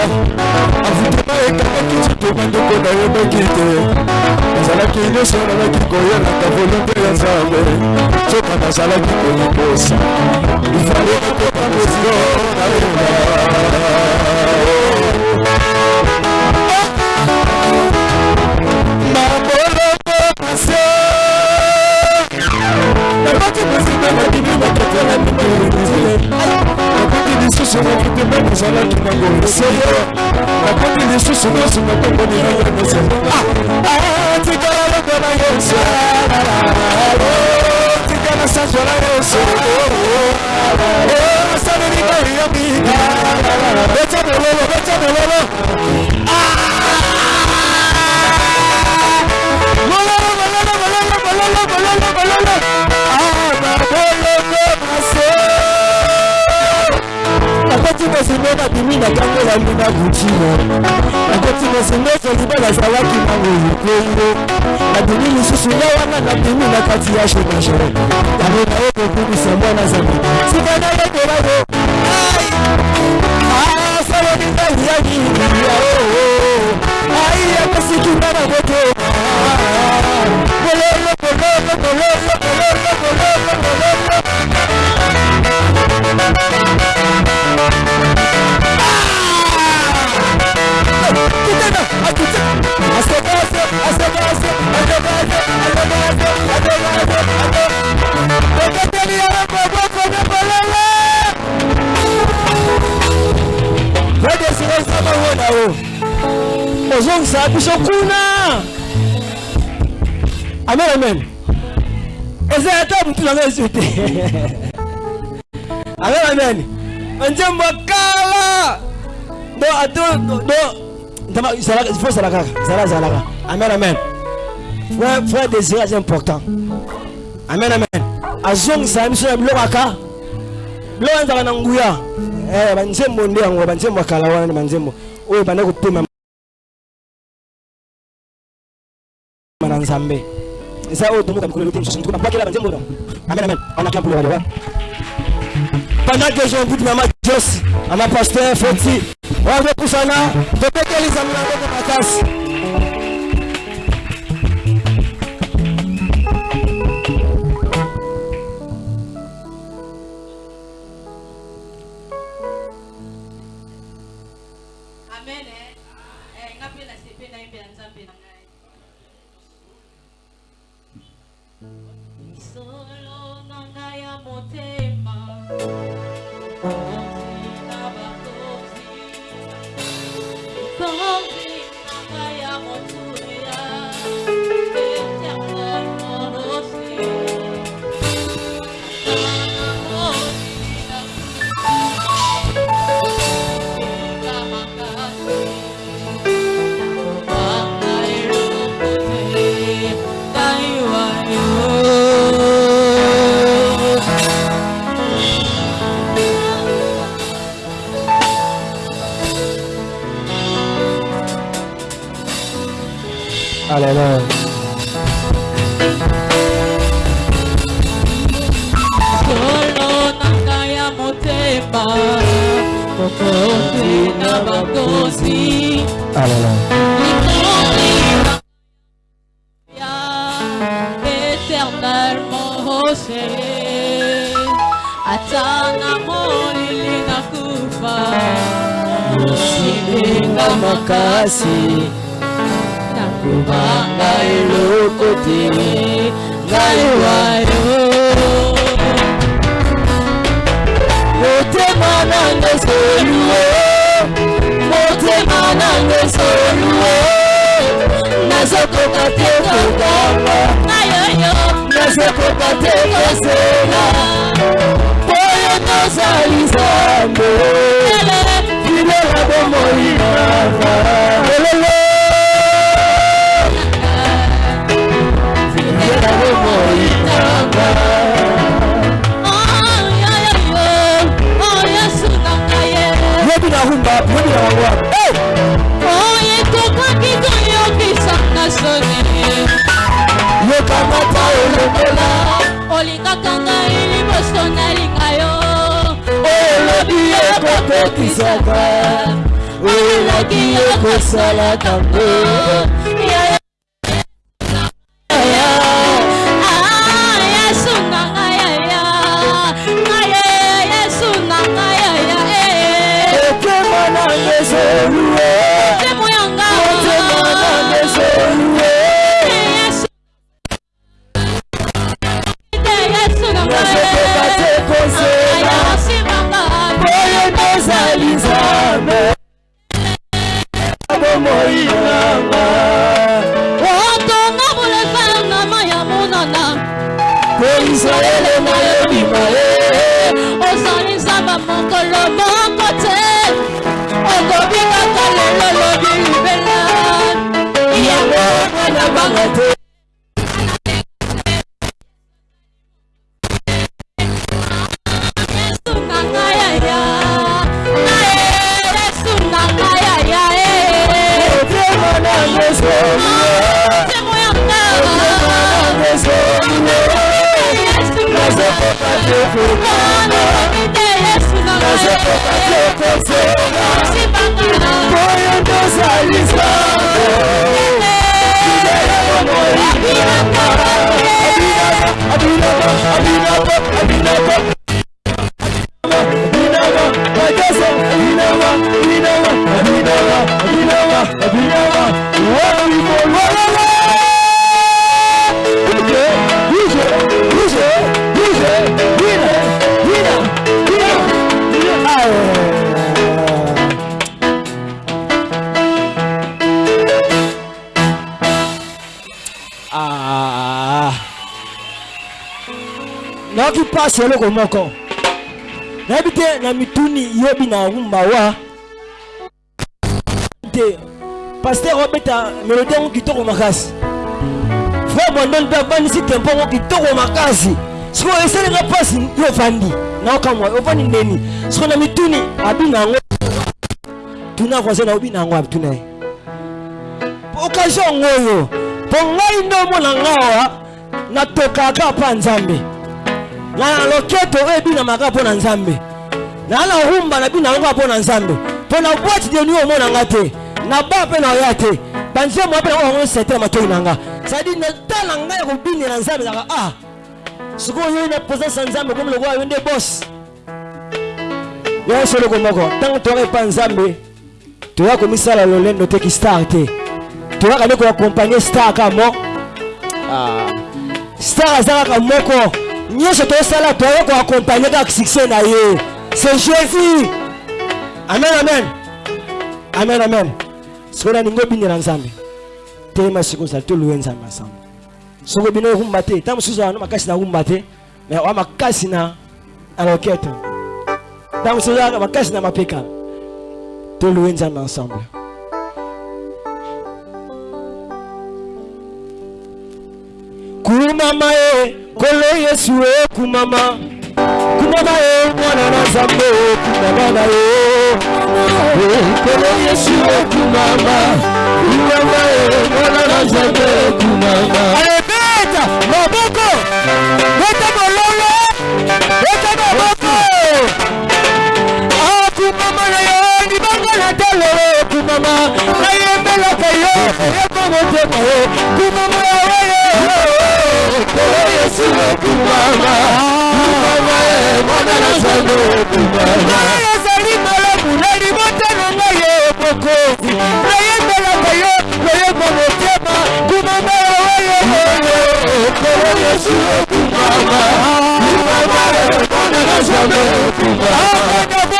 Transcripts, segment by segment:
motema avutema ekangaki titoma ndeko nayebaki te ezalaki nyonso nalaki koyelaka volonte ya nzambe soka nazalaki koliposa ifale kotoma mosio nayeba mabolongo pase ebaki kosimba na bino bakotela mikoelise lisusu nakitema nazalaki nango eseye nakoki lisusu nyonso nakomboni nanga nyonso tikala lokola yesu tikala sanzola yesu asalinga yobi beta bololo beta bololo bololo bololo bololo bololo bololo bololo esengo babimi na ntango ezali na butino. Nakotina esengo ezali bazalaki nango yokoyo babimi lisusu nga wana nabimi na kati ya chemage yango naye kokumisa mwana zambi sika nayekolago asalolinga yaki yao ai! Ah, Yakosikinga na oh, oh. koto ah, ah, kololo kololo kololo kololo kololo kololo. Ozongisa biso kuna amen amen eza ata butu nango esu te amen amen nzembo kala do ato do sala kaka zala zalaka amen amen frère frère désiré c'est important. Amen amen. Azongisa biso na biloko aka biloko ezalaka na nguya banzembo nde yango banzembo ya kala wana banzembo oyo banda kopema na nzambe eza oyo tomoka mikolo te mosusu motuku nabwakela banzembo no amen amen. Anakia mpulokale wa pendant que j'ai envie mama josi mama pasteur foti wazopusana topekeli nzambe na ngoko makasi ngai Alléluia. solo na ngai ya motema bokonzi na bakonzi Alléluia. éternellement haussé atana molili na kufa Silinga makasi nakubanga eloko te ngai wayo. Motema nanga esolue motema nanga esolue nazokoka te kokamba nayoyo nazokoka te kosela. Oyo tozali zambe filela bomoi nanga nahumba moni eh! na wango oyo ekokaki koyokisanga soni yokanga ta olongola olingaka ngai liboso nalinga yo. Olobi ekokokisaka oyelaki ekosalaka ngo eloko moko. Nayebi te na mituni yobi na rumba wa te paster obeta melodi yango kitoko makasi. Frère mondoni mpe abandisi tempo yango kitoko makasi. Sikoyo esalinga mpasi yo ovandi naokamwa ovandi ndeni. Siko na mituni abina yango. Tuna voisin na obina yango abituna ye. Occasion oyo mpo ngai nde omona ngawa natokaka mpa nzambe na loketo oyo ebinamaka mpo na nzambe. Na na rumba nabina yango mpo na nzambe. Mpo na bwati de nui omona nga te. Na ba mpe na oya te. Banzembo mpe nango yango sete na matoi na nga. Sadi natala ngai ya kobinela nzambe ezaka ah! Sikoyo oyo na présence ya nzambe komi lokola yo nde bos yo soloko moko ntango toyaka epa nzambe toya komisala lolendo te ki star te. Toyaka nde koakompagne star kaka mo. Ah. star aza kaka moko nyonso tosala toya koakompagne kaka succès na ye. C'est jésus. Amen amen. Amen amen. Sikoyo naningi obindela nzambe telema sikoyo ozali toluwe nzambe ensemble. Soki obina orumba te ntango mosusu wana makasi na rumba te me oya makasi na na lokete ntango mosusu makasi na mapeka toluwe nzambe ensemble kumama ye kolo yesu e kumama kumama ye mwana na nzambe e kumama na ye. Eh, kolo yesu e kumama kumama ye mwana na nzambe e kumama alebeta maboko. Beta bololo beta maboko. Akumama na yo libanga na talo kumama nayembelaka yo eyeko motema yo kumama yawe kolo yesu kumama kumama ye mwana na nzambe kumama ezali malamu na libota na ngai ye mokonzi. Nayembelaka yo loyeko motema. Kumama yawe kolo yesu kumama kumama ye mwana na nzambe kumama botamaki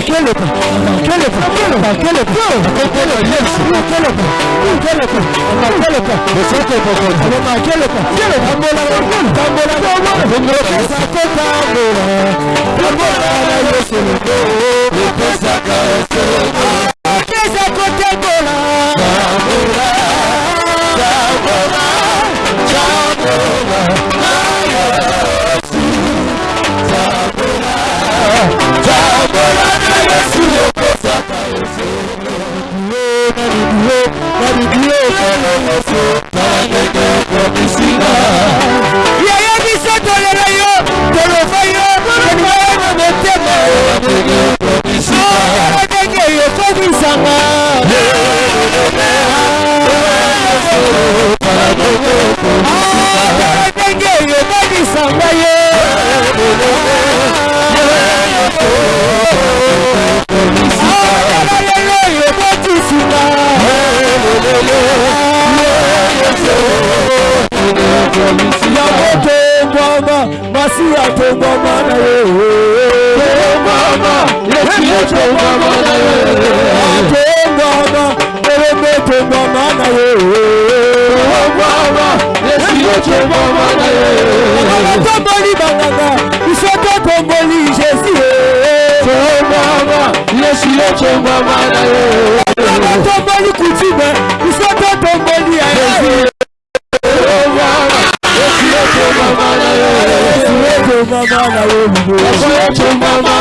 Aquelete, aquelete, aquelete, aquelete, yesu yokosaka nalingio ekomisinga yeye biso tolela yo toloba yo elingaa na motema ndenge yokomisanga Yesu atoboma na wewe Toboma Yesu atoboma na Jésus mama na wo bubu. Ẹ̀fọ́ ètò mama.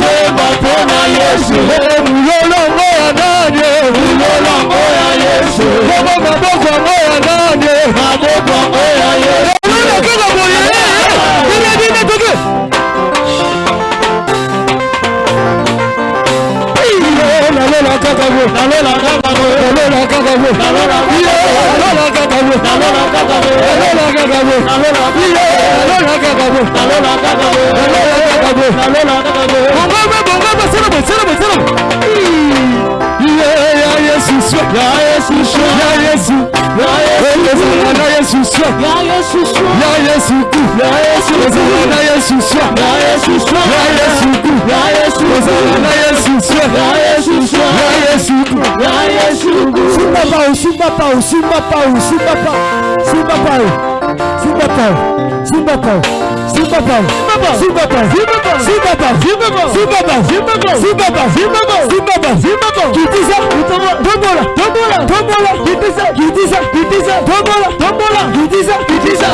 ṣe bọ̀ fún ma Yéṣu. Èwúrọ̀ lọ́wọ́ ya náà ni. Èwúrọ̀ lọ́wọ́ ya Yéṣu. Lọ́wọ́ màdókò ọ̀yà náà ni. Màdókò ọ̀yà Yéṣu. Èwúrọ̀ kí ló wòye? Kíni ẹbí ní tókè? Lọ́lọ́ la kọ́kọ́ bò. Lọ́lọ́ la kọ́kọ́ bò. Lọ́lọ́ la kọ́kọ́ bò. Lọ́lọ́ la kọ́kọ́ bò. Yeah, Jesus, yeah, Jesus, yeah, Jesus. Ya Yesu swa. Ya Yesu swa. Ya Yesu. Ku. Ya Yesu. Ya Yesu swa. Ya Yesu swa. Ya Yesu ku. Ya Yesu. Ya Yesu swa. Ya Yesu swa. Ya Yesu ku. Ya Yesu ku. Simba pau, simba pau, simba pau, simba pau, simba pau, simba pau, simba pau. Superball, bom, Superball, bom, Superball, bom, Superball, bom, Superball, bom, Gidisa, bom, Tombola, bom, Gidisa, bom, Gidisa, bom, Tombola, bom, Gidisa,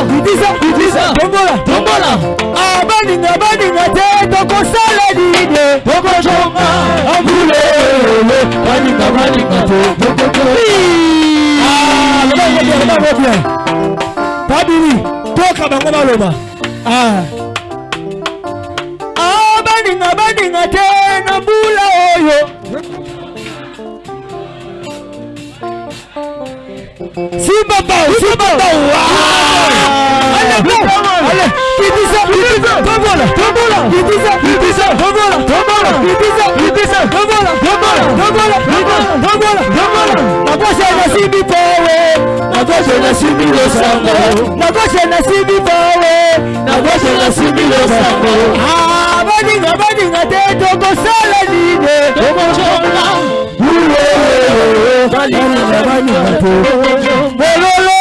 bom, Gidisa, bom, Tombola. bom, abaninga, bom, toko bom, ide, bom, shoma, bom, abaninga, bom, te bom, shoma. bom, leba, bom, leba, bom, Tabiri, bom, bango bom, Ah. Ah, baninga baninga te na mbula oyo je ne suis le sango. Nako je ne suis bowe. Nako je ne suis le sango. Ah bolinga bolinga te tokosala nini? Tokojola. Balinga balinga te bololo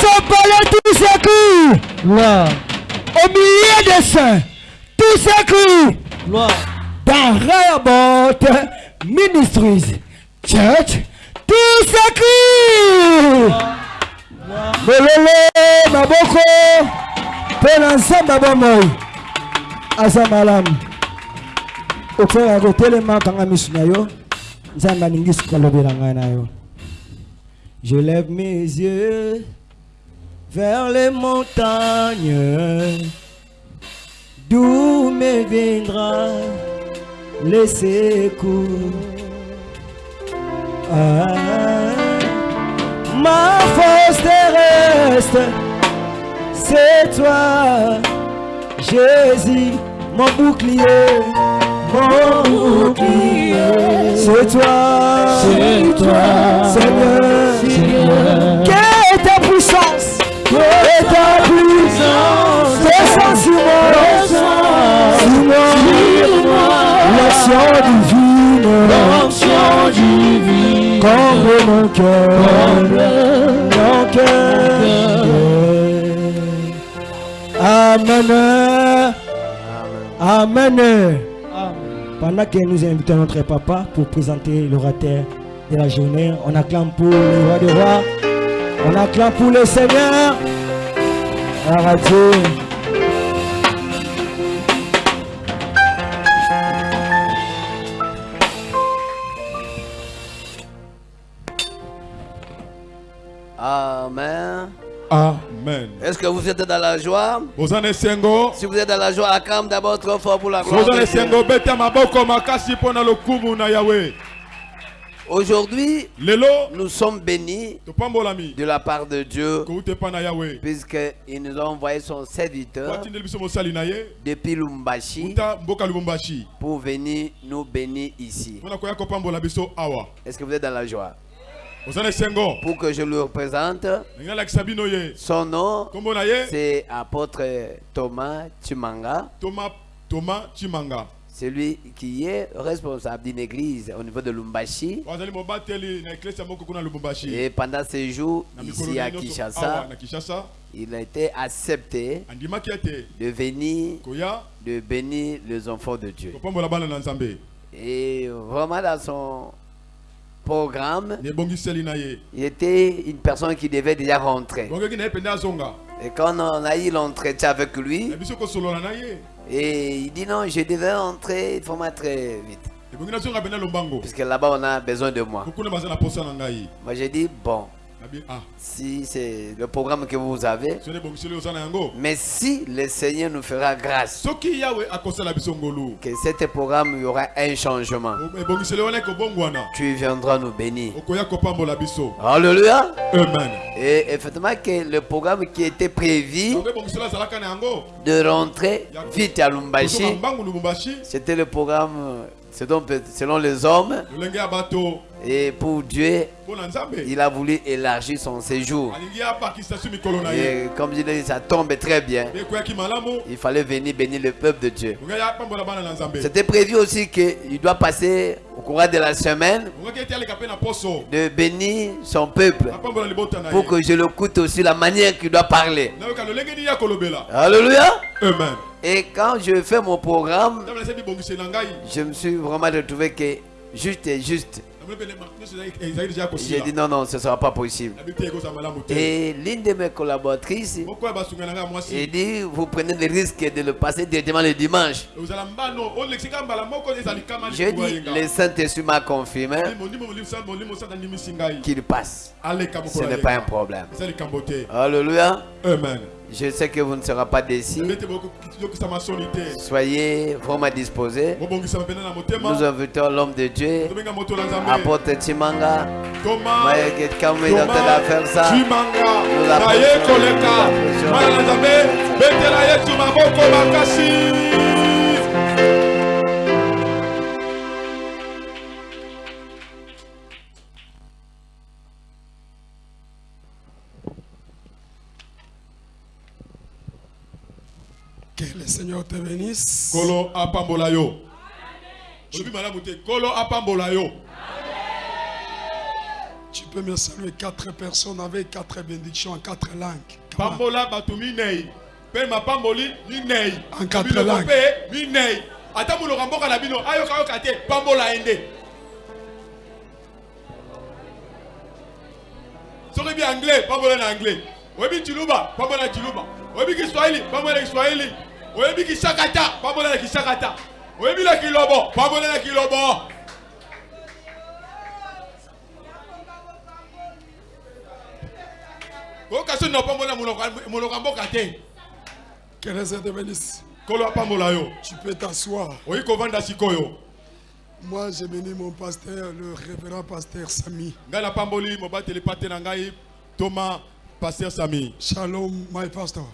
Sopalais tous Au milieu des saints Tous ces coups Gloire Ministries Church maboko je lève mes yeux vers les montagnes. D'où me viendra les secours ah, ma force terrestre c'est toi Jésus mon bouclier mon bouclier. C'est toi C'est toi, Seigneur. Seigneur. quelle est ta puissance? Quelle est ta puissance? Descends sur moi. Sur moi l'action divine L'onction divine, comble mon cœur mon cœur Amen. Amen. Pendant que nous invitons notre papa pour présenter l'orateur de la journée, on acclame pour le roi des rois, on acclame pour le Seigneur. Gloire à Amen. Est-ce que vous êtes dans la joie? Si vous êtes dans la joie, acclame d'abord trop fort pour la gloire. Aujourd'hui, nous sommes bénis de la part de Dieu puisqu'il nous a envoyé son serviteur depuis Lumbashi pour venir nous bénir ici. Est-ce que vous êtes dans la joie? Pour que je le représente, son nom, c'est apôtre Thomas Chimanga. Thomas Thomas Chimanga. C'est lui qui est responsable d'une église au niveau de Lumbashi. Et pendant ces jours, ici à nyonso Kinshasa, il a été accepté de venir, de bénir les enfants de Dieu. Et vraiment dans son programme, il était une personne qui devait déjà rentrer. Et quand on a eu l'entretien avec lui, et il dit non, je devais rentrer, il faut vite. ebongi nazonga pene lombango. Puisque là-bas, on a besoin de moi. Moi, j'ai dit, bon, si c'est le programme que vous avez, mais si le Seigneur nous fera grâce, que cet programme, il y aura un changement. ekobongwana Tu viendras nous bénir. Alléluia. amen. Et effectivement, que le programme qui était prévu de rentrer vite à Lumbashi, c'était le programme selon, selon les hommes. Et pour Dieu, il a voulu élargir son séjour. Et comme je l'ai dit, ça tombe très bien. Il fallait venir bénir le peuple de Dieu. C'était prévu aussi qu'il doit passer au courant de la semaine de bénir son peuple pour que je l'écoute aussi la manière qu'il doit parler. Alléluia. amen Et quand je fais mon programme, je me suis vraiment retrouvé que juste et juste. J'ai dit non, non, ce ne sera pas possible. Et l'une de mes collaboratrices, mwasi dit, vous prenez le risque de le passer directement le dimanche. kama Je dis, le Saint-Esprit m'a confirmé qu'il passe. Ce n'est pas un problème. Alléluia. amen Je sais que vous ne serez pas déçus. Soyez vraiment disposés. Nous motema invitons l'homme de Dieu, apôtre quelqu'un me donne à faire ça. Nous l'approchons. Seigneur te bénisse. kolo apambola yo. Kolo apambola yo. Tu peux me saluer quatre personnes avec quatre bénédictions en quatre langues. Pambola bato minei. Mpe mapamboli minei. En quatre langues. mpe minei. Ata moloko mboka na bino ayokayoka te pambola ye nde soki bi anglais pambola na anglais. Oyebi chiluba pambola na chiluba oyebi kiswahili pambola na kiswahili oyebi kishakata pambola na kishakata oyebi na kilobo pambola na kilobo oyoka so na pambola monoko ya mboka te Que le Seigneur te bénisse. kolo apambola yo Tu peux t'asseoir. oyi kovanda sikoyo Moi, j'ai béni mon pasteur, le révérend pasteur Samy. ngai napamboli mobateli pate na ngai toma paster sami Shalom, my pastor.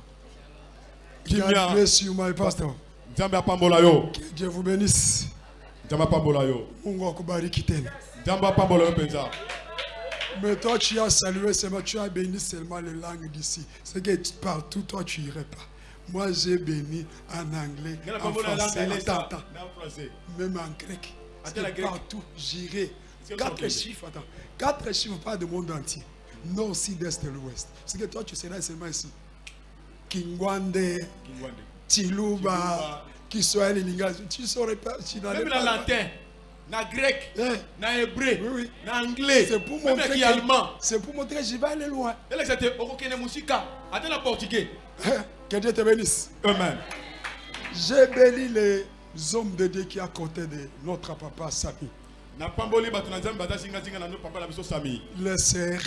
God bless you, my pastor. nzambe apambola yo Que Dieu vous bénisse. nzambe apambola yo Mungu akubariki tena. nzambe apambola yo mpenza Mais toi, tu as salué seulement, tu as béni seulement les langues d'ici. C'est que partout, toi, tu irais pas. Moi, j'ai béni en anglais, en français, attends, attends, même en grec. Partout, j'irai. Quatre chiffres, attends. Quatre chiffres, pas du monde entier. Nord, sud, est et l'ouest. C'est que toi, tu seras seulement ici. Kingwande, kingwande Chiluba, Kiswahili, Lingala. Tu saurais pas. Tu même na latin na grec Eh, na hébreu Oui, oui. na anglais C'est pour montrer kiallemand que, c'est pour montrer que je vais aller loin. elekisa te okokende mosika ata na portugais Eh, Que Dieu te bénisse. amen J'ai béni les hommes de Dieu qui à côté de notre papa sami Les sœurs,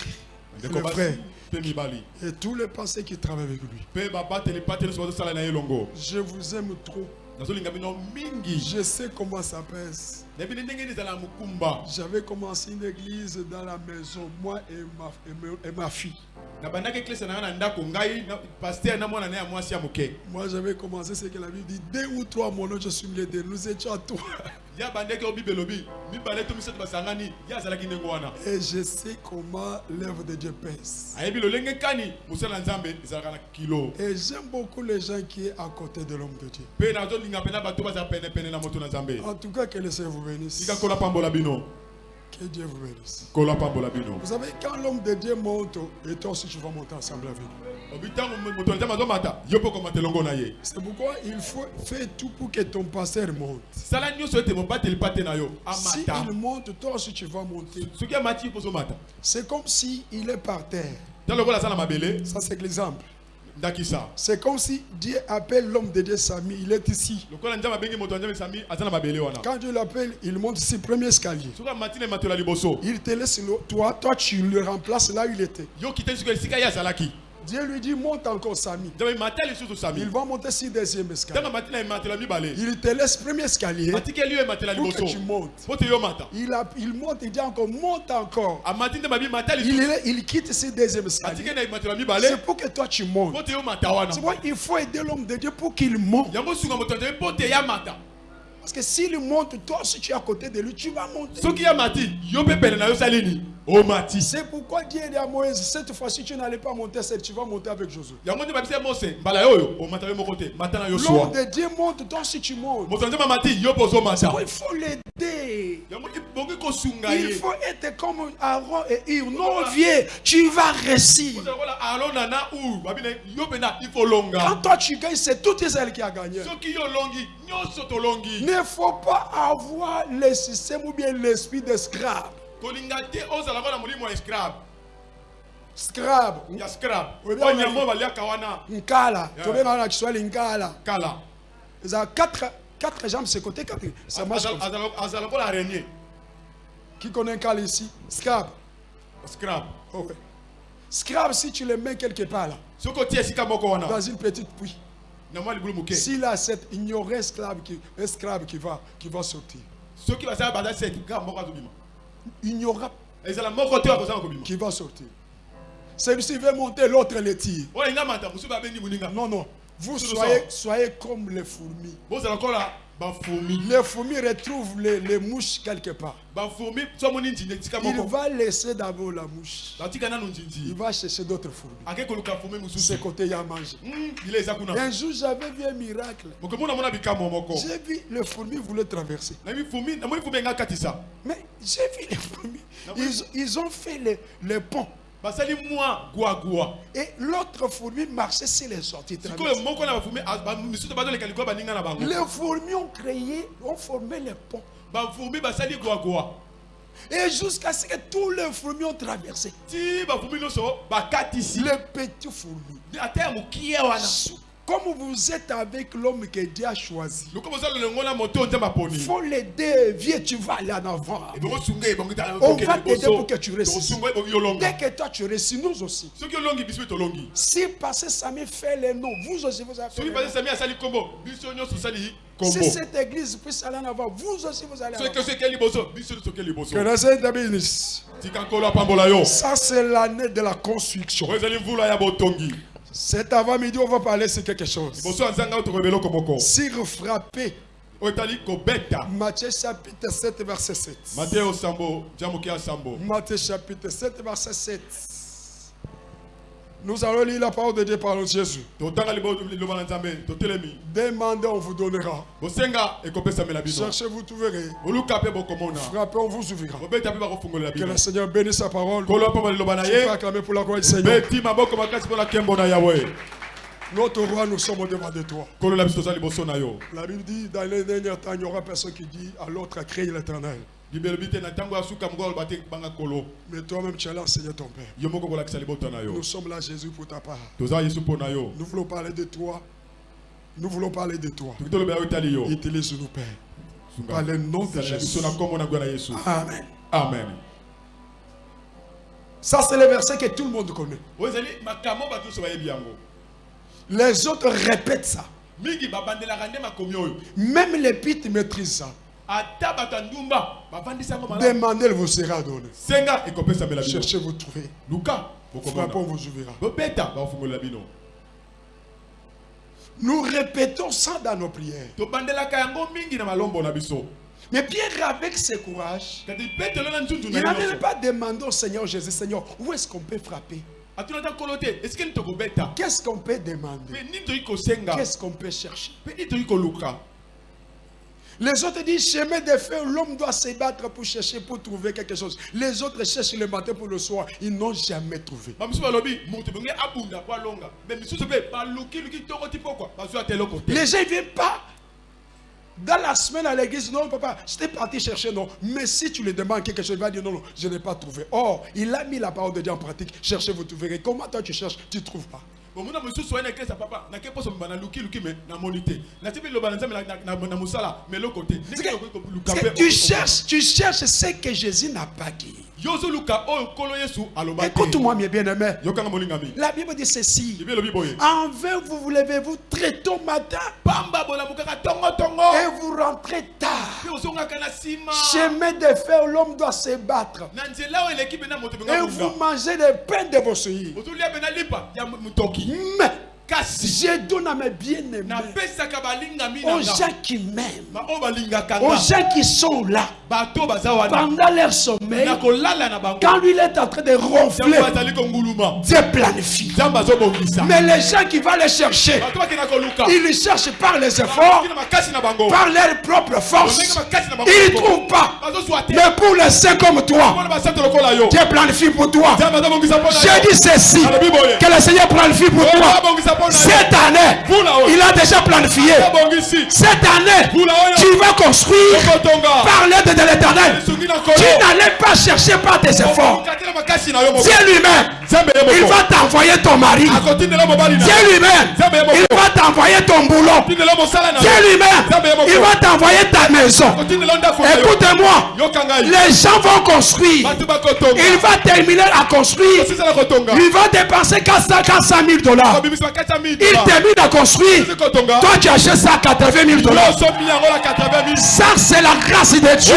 le et tous les pasteurs qui travaillent avec lui. Je vous aime trop. Je sais comment ça pèse. J'avais commencé une église dans la maison, moi et ma, et ma fille. Moi, j'avais commencé ce que la Bible dit. Deux ou trois mots, je suis milieu de nous étions à toi. Et je sais comment l'œuvre de Dieu pèse. Et j'aime beaucoup les gens qui sont à côté de l'homme de Dieu. En tout cas, que le Seigneur vous bénisse. Que Dieu vous bénisse. Vous savez, quand l'homme de Dieu monte, et toi aussi tu vas monter ensemble avec lui. C'est pourquoi il faut faire tout pour que ton pasteur monte. yo Si il monte, toi aussi tu vas monter. C'est comme si il est par terre. Ça, c'est l'exemple. C'est comme si Dieu appelle l'homme de Dieu Samy, il est ici. sami Quand Dieu l'appelle, il monte ici, premier escalier. Il te laisse le- toi, toi tu le remplaces là où il était. Dieu lui dit monte encore Samy. Il va monter sur deuxième escalier. Il te laisse premier escalier pour que tu montes. Il, a- il monte, il dit encore monte encore. Il, il quitte ce deuxième escalier. C'est pour que toi tu montes. C'est pourquoi il faut aider l'homme de Dieu pour qu'il monte. Parce que s'il monte, toi si tu es à côté de lui, tu vas monter. Mati omati C'est pourquoi Dieu dit à Moïse, cette fois-ci tu n'allais pas monter seul, tu vas monter avec Josué. L'homme de Dieu monte, toi si tu montes. Il faut l'aider. Il faut être comme Aaron et Hur. Non, vieux, tu vas réussir. Quand toi tu gagnes, c'est tout Israël qui a gagné. Il ne faut pas avoir le système ou bien l'esprit de scrap. Kolinga te ozala kola molimo ya scrab Scrap. ya scrab Oui, bien, oyo oui. nyama baliaka wana Nkala. Veux dans Kiswahili Nkala. kala quatre, quatre jambes de ce côté. Quatre. Ça marche comme ça. Azala- azala kola araignée Qui connaît Nkala ici? Scrap. scrab Oh, ouais. Scrap, si tu le mets quelque part là, soki otie esika moko wana dans une petite puits, na mwa libulu moke s'il a cette, aurait esclave qui, esclave qui, va, qui va sortir. soki basala baza ga moko azobima Kobima qui va sortir? Celui-ci veut monter, l'autre le tire. Non, non. Vous soyez, soyez comme les fourmis. Les fourmis retrouvent les, les mouches quelque part. Il va laisser d'abord la mouche. Il va chercher d'autres fourmis. Ce côté, il y a mangé. Hmm, Un jour, j'avais vu un miracle. J'ai vu les fourmis voulaient traverser. Mais j'ai vu les fourmis. Ils, ils ont fait les, les ponts. Et l'autre fourmi marchait sur les sorties. sikoyo traverser. moko na bafourmi a- ba- misusu bazoleka likolo baninga na bango Les fourmis ont créé, ont formé les ponts. Et jusqu'à ce que tous les fourmis ont traversé. Les petits fourmis. Comme vous êtes avec l'homme que Dieu a choisi, il faut l'aider. Viens, tu vas aller en avant. On va t'aider pour que tu réussisses. Dès que toi tu réussis, nous aussi. Si passé Samy fait les noms, vous aussi vous avez fait les noms. Si cette église puisse aller en avant, vous aussi vous allez en avant. Ça, c'est l'année de la construction. Cet avant-midi, on va parler sur quelque chose. liboso ya nzanga oyo tokoyeba eloko moko Sur frapper, oyo etali kobeta Matthieu chapitre 7, verset 7. mateyo sambo tia moke ya sambo Matthieu chapitre 7, verset 7. Nous allons lire la parole de Dieu par Jésus. nzambe totelemi Demandez, on vous donnera. Cherchez, vous trouverez. Frappez, on vous ouvrira. Que le Seigneur bénisse sa parole. Je acclamer pour la gloire du Seigneur. Notre roi, nous sommes au devant de toi. La Bible dit, dans les derniers temps, il n'y aura personne qui dit à l'autre à créer l'éternel. Mais toi-même, tu es là, Seigneur ton Père. Nous sommes là, Jésus, pour ta part. Nous voulons parler de toi. Nous voulons parler de toi. Utilise-nous, Père. Par le nom de Jésus. Amen. amen Ça, c'est le verset que tout le monde connaît. yango Les autres répètent ça. Même les pites maîtrisent ça. Demandez, vous sera donné. Cherchez, vous trouvez. luka Frappons, vous ouvrira. Nous répétons ça dans nos prières. Mais Pierre, avec ses courage, il na n'avait pas demandé au Seigneur Jésus, Seigneur, où est-ce qu'on peut frapper? Qu'est-ce qu'on peut demander? Qu'est-ce qu'on peut chercher mpe nini toyi koluka Les autres disent, chemin de fer, l'homme doit se battre pour chercher, pour trouver quelque chose. Les autres cherchent le matin pour le soir. Ils n'ont jamais trouvé. Les gens ne viennent pas dans la semaine à l'église. Non, papa, j'étais parti chercher, non. Mais si tu lui demandes quelque chose, il va dire non, non, je n'ai pas trouvé. Or, il a mis la parole de Dieu en pratique. Cherchez, vous trouverez. Comment toi tu cherches, tu ne trouves pas. Bomona mosusu oye na eklesa papa nake poso mba nalukiluki me namoni te nati mpe liloba na nzambe na- na- na mosala me eloko te C'est ndenge que- okoki koluka c'est que mpe tu cherches, tu cherches ce que Jésus n'a pas dit. te Écoute-moi, mes bien-aimés. La Bible dit ceci. En vain, vous vous levez-vous très tôt matin et vous rentrez tard. Chemin de fer, l'homme doit se battre. Et vous mangez le pain de vos souillés. مه je donne à mes bien-aimés, aux gens qui m'aiment, aux gens qui sont là. Pendant leur sommeil, quand lui il est en train de ronfler, Dieu planifie. Mais les gens qui vont les chercher, ils les cherchent par les efforts, par leur propre force. Ils ne trouvent pas. Mais pour les saints comme toi, Dieu planifie pour toi. J'ai dit ceci, que le Seigneur planifie pour toi. Cette année, il a déjà planifié. Cette année, tu vas construire par l'aide de l'éternel. Tu n'allais pas chercher par tes efforts. Dieu lui-même, il va t'envoyer ton mari. Dieu lui-même, il va t'envoyer ton boulot. Dieu lui-même, il va t'envoyer ta maison. ngai les gens vont construire. Il va terminer à construire. Il va dépenser 400 400 000 dollars. Il termine à construire. Toi, tu achètes ça à 80 000 dollars. osomi yango na 80 000 Ça, c'est la grâce de Dieu.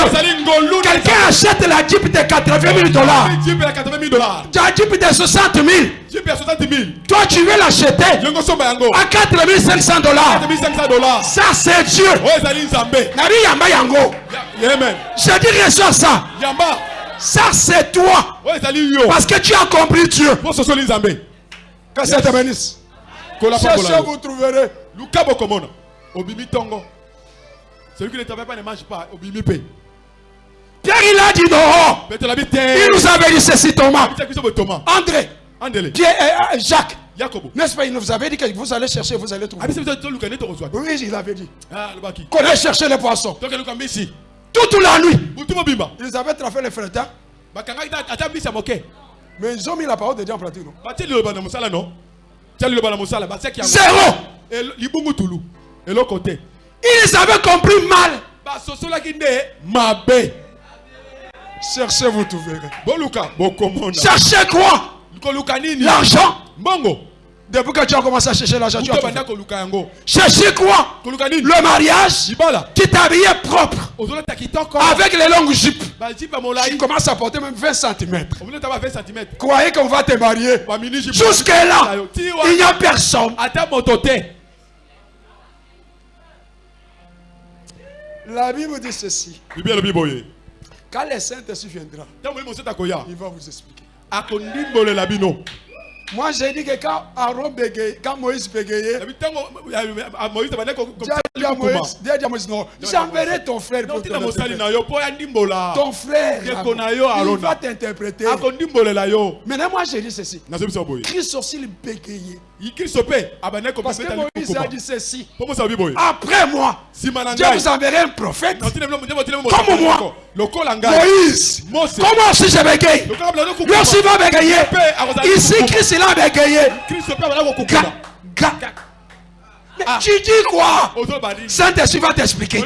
Quelqu'un achète la Jeep de 80 000 dollars. jipe ya 80 000 dollars La Jeep de 60 000. jipe ya 60 000 Toi, tu veux l'acheter à 4 500 dollars. 4500 dollars Ça, c'est Dieu. Je dis reçois ça. Ça, c'est toi. Parce que tu as compris Dieu. Que ça te bénisse. Cherchez, vous trouverez. luka bokomona. Obimi ntongo celui qui ne travaille pas ne mange pas. Obimi Pierre, il a dit non. Il nous avait dit ceci, Thomas. André, andele Pierre, euh, euh, Jacques. N'est-ce pas, il nous avait dit que vous allez chercher, vous allez trouver. te Oui, il avait dit. Ah, Qu'on allait chercher les poissons. Toute la nuit. Ils avaient trafé les moke Mais ils ont mis la parole de Dieu en pratique, non? Zéro. Eloko te Ils avaient compris mal. mabe Cherchez, vous trouverez. Cherchez quoi? L'argent. Depuis que tu as commencé à chercher l'argent, tu as yango? Cherchez quoi? Le mariage. libala Tu t'habillais propre. Avec les longues jupes. Tu commences à porter même 20 cm. omilota ba 20 cm Croyez qu'on va te marier. Jusque-là, Tiwa. il n'y a personne. te La Bible dit ceci. Quand le Saint-Esprit viendra, ntango oli moseta koya il va vous expliquer. Moi, j'ai dit que quand Aaron bégayait, quand Moïse bégayait, moïse j'enverrai ton frère pour te Ton frère, il va t'interpréter. yo Maintenant, moi, j'ai dit ceci. Christ aussi, il bégayait. mpe abandaki Parce que Moïse a dit ceci. Après moi, Dieu vous enverrait un prophète. comme moi. Moïse. Comment aussi je bégaye Lui aussi va bégayer. Ici. Christ, il a bégayé. Mais tu dis quoi? Saint-Esprit va t'expliquer.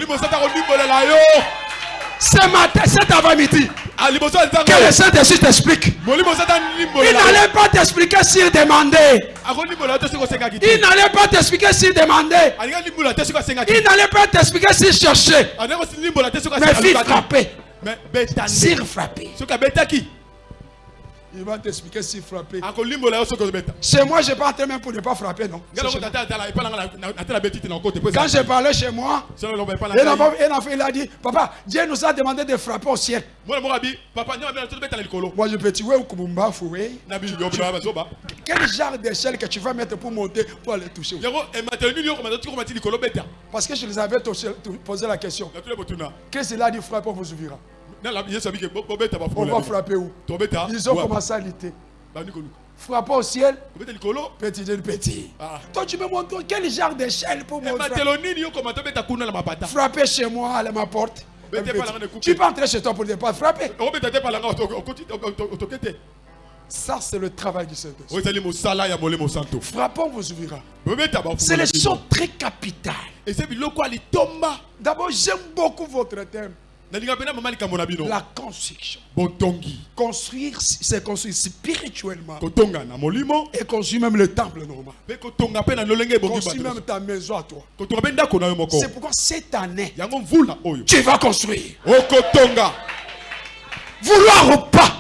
Ce matin, cet avant-midi, Ah, que le Saint-Esprit t'explique. Il n'allait pas t'expliquer s'il demandait. Il n'allait pas t'expliquer s'il demandait. Il n'allait pas t'expliquer s'il cherchait. Mais s'il frappait, s'il frappait, il va t'expliquer soki ozobeta Chez moi, je pas même pour ne pas frapper, non. Quand j'ai parlé chez moi, il a dit, papa, Dieu nous a demandé de frapper au ciel. Moi, je peux tuer au Kumumba, Foué. Quel genre d'échelle que tu vas mettre pour monter, pour aller toucher? Beta Parce que je les avais posé la question. Qu'est-ce qu'il a dit, frappe, on vous ouvrira. On va frapper où? Ils ont commencé à lutter. koluka Frapper au ciel, petit Dieu, petit. Ah. Toi, tu me montres quel genre d'échelle pour na mapata? Frapper chez moi, à ma porte. Tu peux entrer chez toi pour ne pas frapper. Ça, c'est le travail du Saint-Esprit. Frappons vous ouvrira. C'est bafungola choses très litomba D'abord, j'aime beaucoup votre thème. La construction. Construire, c'est construire spirituellement. Et construire même le temple normal. Construire même ta maison à toi. C'est pourquoi cette année, tu vas construire. Vouloir ou pas,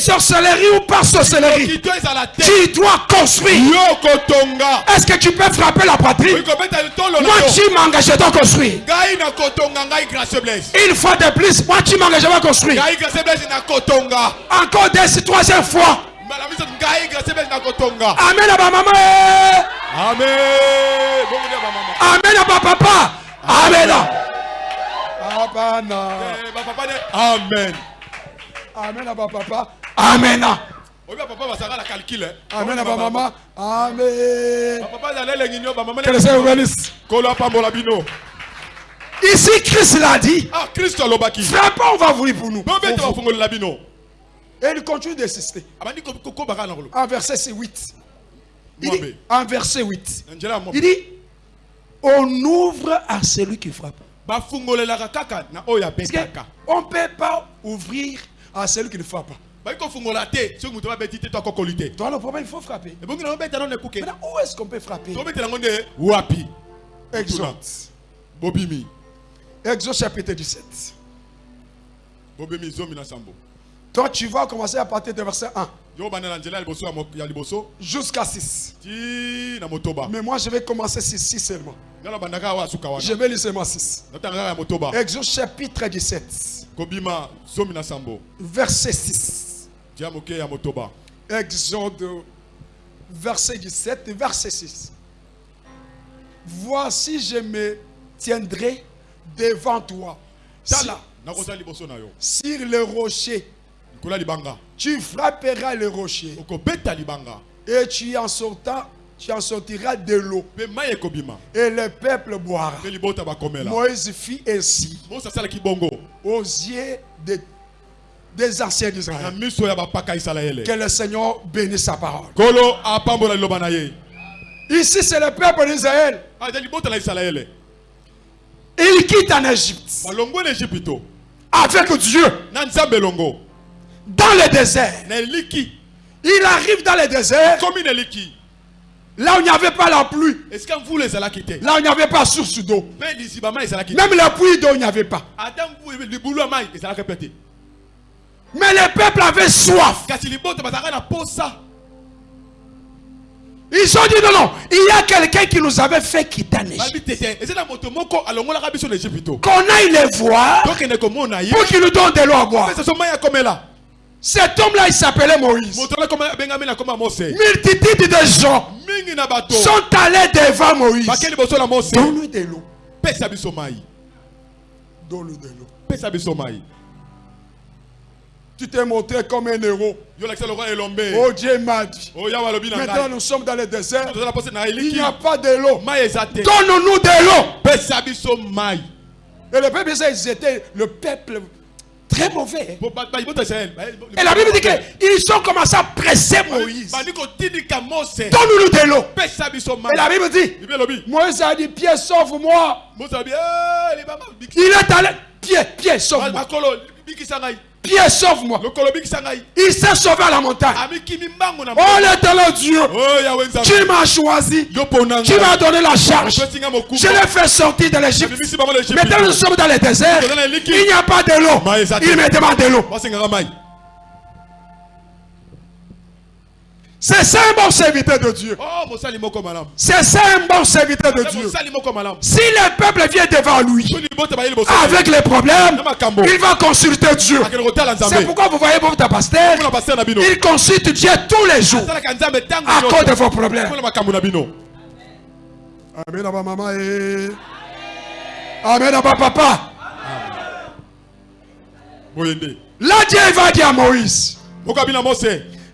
sorcellerie ou pas sorcellerie, tu dois construire. Est-ce que tu peux frapper la na Moi, tu m'engages, je dois construire. Une fois de plus, moi, tu m'engages, je vais construire. Encore deux, troisième fois. Amen à ma maman. eh. amen Amen à ma papa. Amen. Amen Amen à papa. Amen. calcule Amen à ma maman. Amen. Que le Seigneur bénisse. Ici, Christ l'a dit. ah alobaki Frappons, on va ouvrir pour nous. Et il continue d'insister. na kolo En verset 8. Il dit, en verset 8. na nzela ya mo Il dit, on ouvre à celui qui frappe. Parce que abetaka on ne peut pas ouvrir à celui qui ne frappe. Pas. te Toi, le problème, il faut frapper. Maintenant, où est-ce qu'on peut frapper? Wapi. Exode. bobimi. Exode chapitre 17. bobimi Toi, tu vas commencer à partir de verset 1 jusqu'à 6. ti na motoba Mais moi, je vais commencer 6 seulement. Je vais lire seulement 6. natanga kaka ya motoba Exode chapitre 17, kobima zomi na sambo verset 6. tia moke ya motoba Exode, verset 17, verset 6. Voici, je me tiendrai devant toi. Sur le rocher, tu frapperas le rocher. Et tu en sortant, tu en sortiras de l'eau. Et le peuple boira. Moïse fit ainsi. Aux yeux de- des anciens d'Israël. Que le Seigneur bénisse sa parole. Ici, c'est le peuple d'Israël. Ah, Il quitte en Égypte. Avec Dieu dans le désert. Il arrive dans le désert là où il n'y avait pas la pluie, là où il n'y avait pas source d'eau. Même la pluie d'eau, il n'y avait pas. Mais le peuple avait soif. Ils ont dit non, non, il y a quelqu'un qui nous avait fait quitter en Égypte. Qu'on aille les voir pour qu'ils nous donnent de l'eau à boire. Cet homme-là, il s'appelait Moïse. Multitude de gens sont allés devant Moïse. Donne-nous de l'eau. Donne-nous de l'eau. Tu t'es montré comme un héros. Oh Dieu m'a dit. o yawa alobi na Maintenant, nous sommes dans le désert. Il n'y a pas de l'eau. Donne-nous de l'eau. Et le peuple, ils étaient le peuple très mauvais. Et la Bible dit qu'ils ont commencé à presser Moïse. Donne-nous de l'eau. Et la Bible dit, Moïse a dit, Pierre, sauve-moi. "Eh, libanga biki." Il est allé, Pierre, Pierre, sauve-moi. Pierre, sauve-moi. Il s'est sauvé à la montagne. Oh l'éternel Dieu, oh tu m'as choisi? Tu m'as donné la charge? Je l'ai fait sortir de l'Égypte. Maintenant nous sommes dans le désert. Il n'y a pas de l'eau. Il me demande de l'eau. C'est ça un bon serviteur de Dieu. oh C'est ça un bon serviteur de Eh, Dieu. Si le peuple vient devant lui avec les problèmes, il va consulter Dieu. C'est pourquoi vous voyez votre pasteur, il consulte Dieu tous les jours à cause de vos problèmes. Amen, à ma maman. eh. Amen, à ma papa. Là, Dieu va dire à Moïse.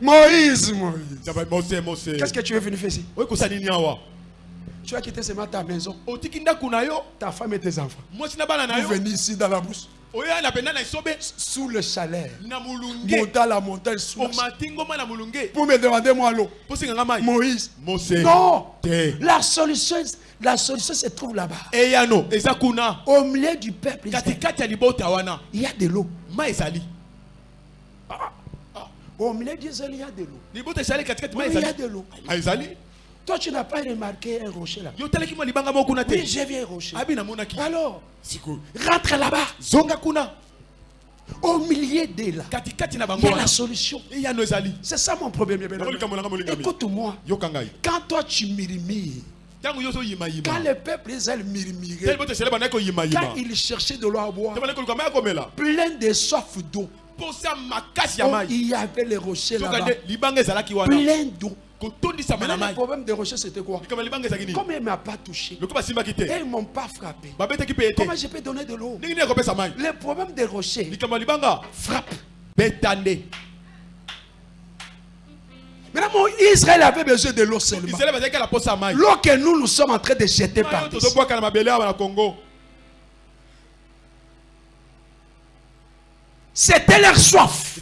Moïse, Moïse. Mose Qu'est-ce que tu veux venir faire ici? Tu as quitté ce matin ta maison, yo ta femme et tes enfants. Vous venez ici dans la brousse, esobe sous le monter à la montagne sous la pour me demander moi l'eau. Moïse. Non. La solution, la solution se trouve là-bas. Au milieu du peuple, il y a de l'eau. ezali Au milieu d'Israël, il y a de l'eau. Oui, il y a de l'eau. Toi, tu n'as pas remarqué un rocher là. Oui, j'ai vu un rocher. namonaki Alors, rentre là-bas. zonga kuna Au milieu de là, il y a la solution. C'est ça mon problème. Écoute-moi. Quand toi tu murmures, quand le peuple Israël murmurait, quand il cherchait de l'eau à boire, plein de soif d'eau, oh, il y avait les rochers là-bas, plein d'eau. Maintenant, le problème des rochers, c'était quoi? Comme il ne m'a pas touché, ils ne m'ont pas frappé, comment je peux donner de l'eau? Le problème des rochers frappe. Maintenant, mon Israël avait besoin de l'eau seulement. L'eau que nous, nous sommes en train de jeter par oyo terre. tozobwaka na mabele awa na congo C'était leur soif.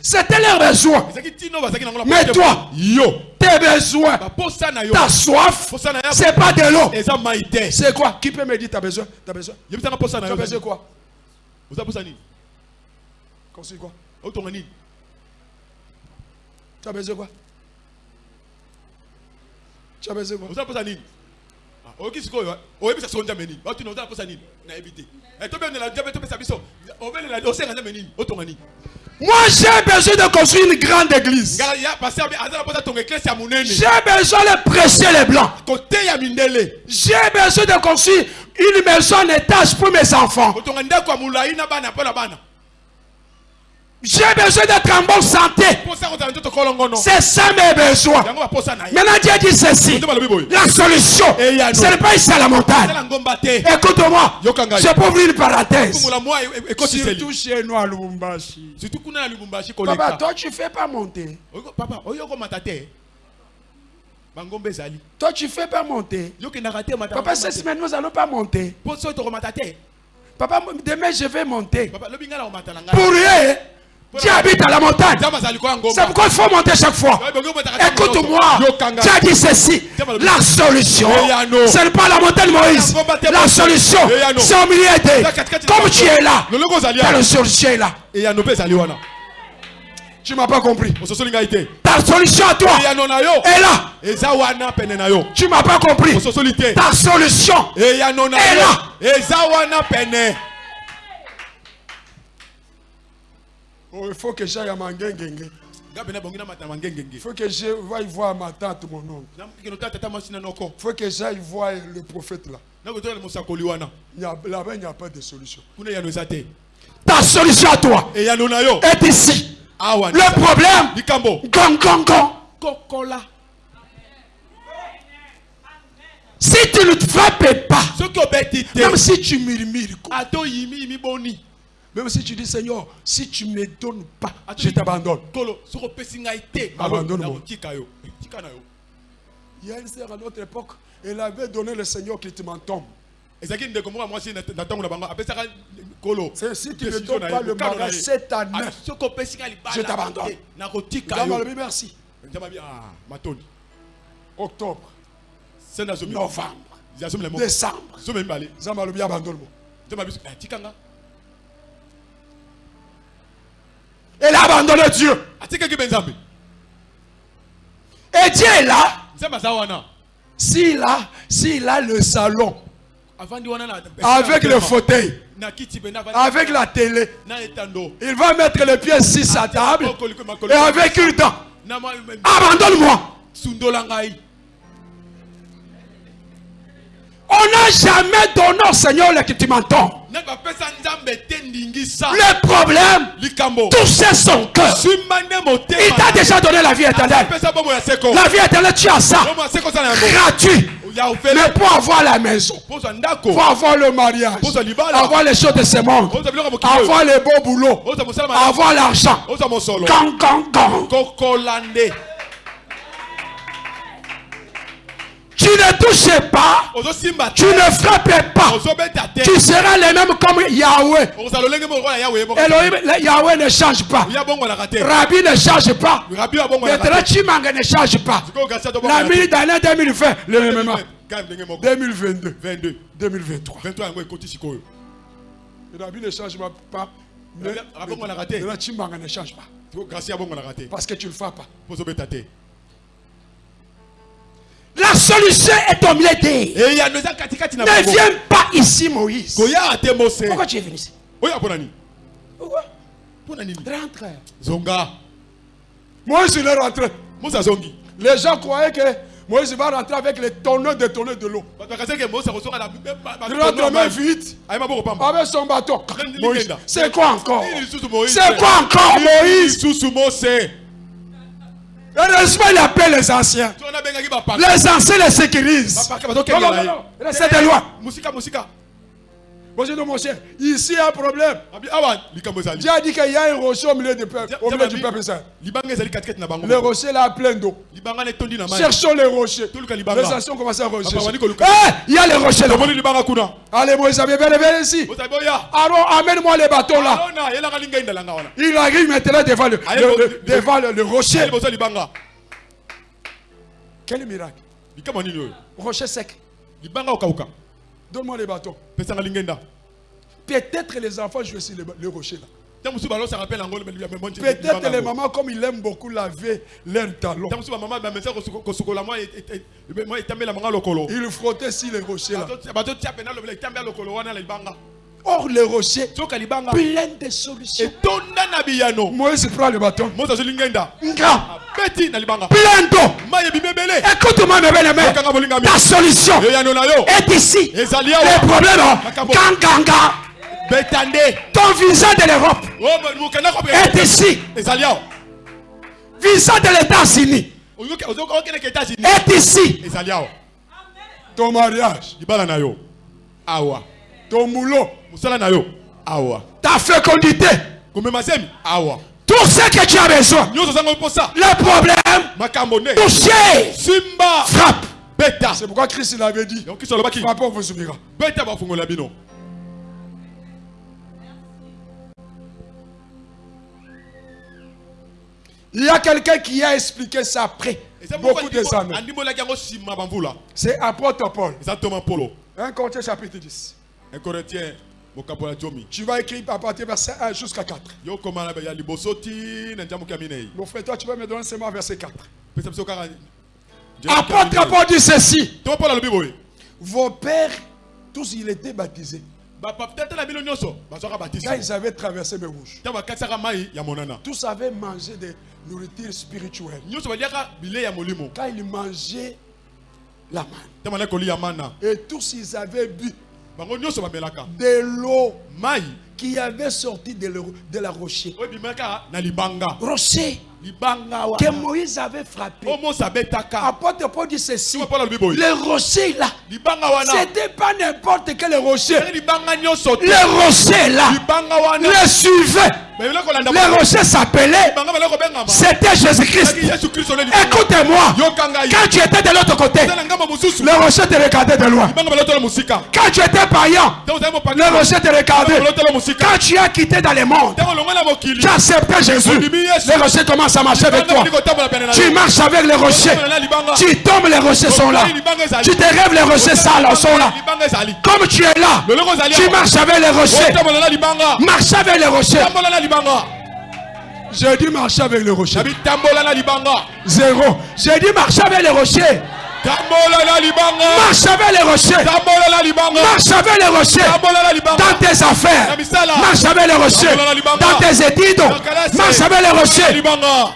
C'était leur besoin. Mais toi, yo. tes besoins, ta soif, c'est pas de l'eau. C'est quoi? Qui peut me dire t'as besoin? T'as besoin? Yebisanga posa na Tu as yo besoin quoi? Oza posa nini? Construis quoi? Otonga nini? Tu as besoin quoi? Tu as besoin quoi Oyoki sikoyo oyebisa siko nzambe nini? Otina oza na posa nini nayebi te tobenela nzambe topesa biso. Obelela osenga nzambe nini? Otonga nini? Moi, j'ai besoin de construire une grande église. J'ai besoin de prêcher les blancs. J'ai besoin de construire une maison en étage pour mes enfants. kotonga ndako ya molai na bana mpo na bana J'ai besoin d'être en bonne santé. C'est ça mes besoins. Maintenant, Dieu dit ceci. La solution, Yano. ce n'est pas ici à la montagne. Écoute-moi, je peux ouvrir une parenthèse. Surtout chez nous à Lubumbashi. Papa, toi tu fais pas monter. Oyo- papa ezali Toi tu fais pas monter. Papa, cette semaine nous allons pas monter. Papa, demain je vais monter. Pour eux, Dieu habite à la montagne. C'est pourquoi il faut monter chaque fois. Écoute-moi. Dieu a dit ceci. La solution, ce n'est pas la montagne Moïse. La solution, c'est au milieu d'eux. Comme tu es là, awa solution est là? Tu m'as pas compris. te Ta solution à toi est là. Tu m'as pas compris. te Ta solution. yo là. Oh, il faut que j'aille à Mangengenge. Il faut que je vaille voir ma tante, mon oncle. Il faut que j'aille voir le prophète là. Là-bas, il n'y a pas de solution. Ta solution à toi est ici. Le problème, gong, gong, gong. Si tu ne te frappes pas, même si tu murmures, même si tu dis Seigneur, si tu ne me donnes pas, je t'abandonne. Abandonne-moi. Il y a une sœur à notre époque, elle avait donné le Seigneur qui te kolo C'est si tu ne donnes pas le mariage cette année, Je t'abandonne. vie, merci. ah Octobre, novembre, décembre, Zambalobi abandonne-moi. Elle a abandonné Dieu. Et Dieu est là. S'il a, s'il a le salon, avec le fauteuil, avec la télé, il va mettre les pieds sur sa table et avec une dent. Abandonne-moi. On n'a jamais donné au Seigneur le m'entends. Le problème, toucher son cœur. Il t'a déjà donné la vie éternelle. La vie éternelle, tu as ça. Gratuit. Mais pour avoir la maison, pour avoir le mariage, avoir les choses de ce monde, avoir les beaux boulots, avoir l'argent. Gang, gang, gang. Ne touches pas, tu ne frappes pas. Tu seras les mêmes comme Yahweh. Elohim, le- Yahweh ne change pas. Rabbi ne change pas. Maintenant, te Chimanga ne change pas. La minute d'année 2020, le même moment. kame ndenge moko 2022, 22 2023. 23 yango ekoti sikoyo Rabbi ne change pas. Mais, ne change pas. Parce que tu ne le fais pas. La solution est au milieu d'eux. Ne viens pas ici, Moïse. Pourquoi tu es venu ici? Pourquoi? Rentre. zonga. Moïse, il est rentré. Les gens croyaient que Moïse va rentrer avec les tonneaux de tonneaux de l'eau. Il rentre main vite. Pamba avec son bâton. C'est quoi encore? C'est quoi encore Moïse? Heureusement, il appelle les anciens. Les anciens les sécurisent. bapaka Non, non, Moi, dis, mon cher, ici, il y a un problème. abi awa likambo ezali Dieu a dit qu'il y a un rocher au milieu du peuple. Au milieu du peuple bango Le rocher là, plein d'eau. Cherchons les rochers. Toluka libanga. Les ont commencé à rechercher. Il y a les rochers là. Allez, viens, viens, viens ici. Aaron, amène-moi les bateaux là. Il arrive maintenant devant le, le- le- le- devant le, le rocher. Quel miracle. Rocher sec. Donne-moi les lingenda. Peut-être les enfants jouent sur le, le rocher là. Peut-être les mamans, comme ils aiment beaucoup laver leurs talons, ils frottaient sur les rochers là. Or, les rochers, plein de solutions. biyano. Moïse prend le bâton. plein d'eau. Écoute-moi, mes bien aimés. Ta solution est ici. Ganganga, beta nde ton visa de l'Europe mokenda est ici. Visa de états-unis est ici. Ton mariage, awa. Ton boulot, na yo. Awa. Ta fécondité, awa. Tout ce que tu as besoin. nyonso ozanga mposa Le problème, makambo nde toucher, simba. Frappe. beta. C'est pourquoi Christ il avait dit, donc alobaki on vous oubliera. beta bafungola bino Il y a quelqu'un qui a expliqué ça après. Beaucoup des années. C'est apôtre Paul. eza toma polo. 1 Corinthiens chapitre 10. un corinthien mokambo ya jomi Tu vas écrire à partir verset 1 jusqu'à 4. yo koma na ya liboso ti na ntiamoki ya minei Mon frère, toi, tu vas me donner seulement verset 4. pesa biso kaka Apôtre Paul dit ceci. Vos pères, tous ils étaient baptisés. Quand ils avaient traversé ya monana Tous avaient mangé des nourritures spirituelles. nyonso baliaka bilei ya molimo Quand ils mangeaient la manne. Et tous ils avaient bu de l'eau qui avait sorti de, le- de la rocher. Rocher libanga. Que Moïse avait frappé. Apôtre Paul dit ceci. Le rocher là, c'était pas n'importe quel rocher. Le rocher là, le suivait. Bayebile kolanda Le rocher s'appelait, banga bala kobengama c'était Jésus-Christ. Écoutez-moi. Quand tu étais de l'autre côté, le rocher te regardait de loin. Quand tu étais païen, le rocher te regardait. Quand tu as quitté dans le monde, tu as accepté Jésus. Le rocher commence à marcher avec toi. Tu marches avec les rochers. Tu tombes, les rochers sont là. Tu te rêves, les rochers sont là. Comme tu es là, tu marches avec les rochers. Marche avec les rochers. J'ai dit marcher avec na libanga Zéro. J'ai dit marcher avec les rochers. tambola na libanga Marche avec les rochers. tambola na libanga Marche avec les rochers. tambola na libanga Dans tes affaires. Marche avec les rochers. Tambola na libanga. Dans tes études. Marche avec les rochers. libanga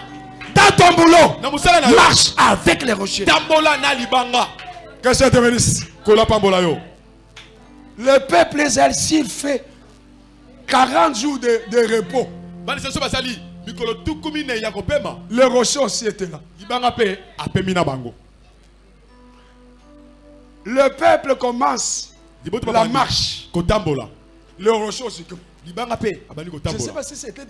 Dans ton boulot. Marche avec les rochers. tambola na libanga Que ça te bénisse. Le peuple Israël, s'il fait 40 jours de, de repos, les rochers aussi étaient là. Le peuple commence la marche. kotambola Les rochers aussi. Je ne sais pas si c'était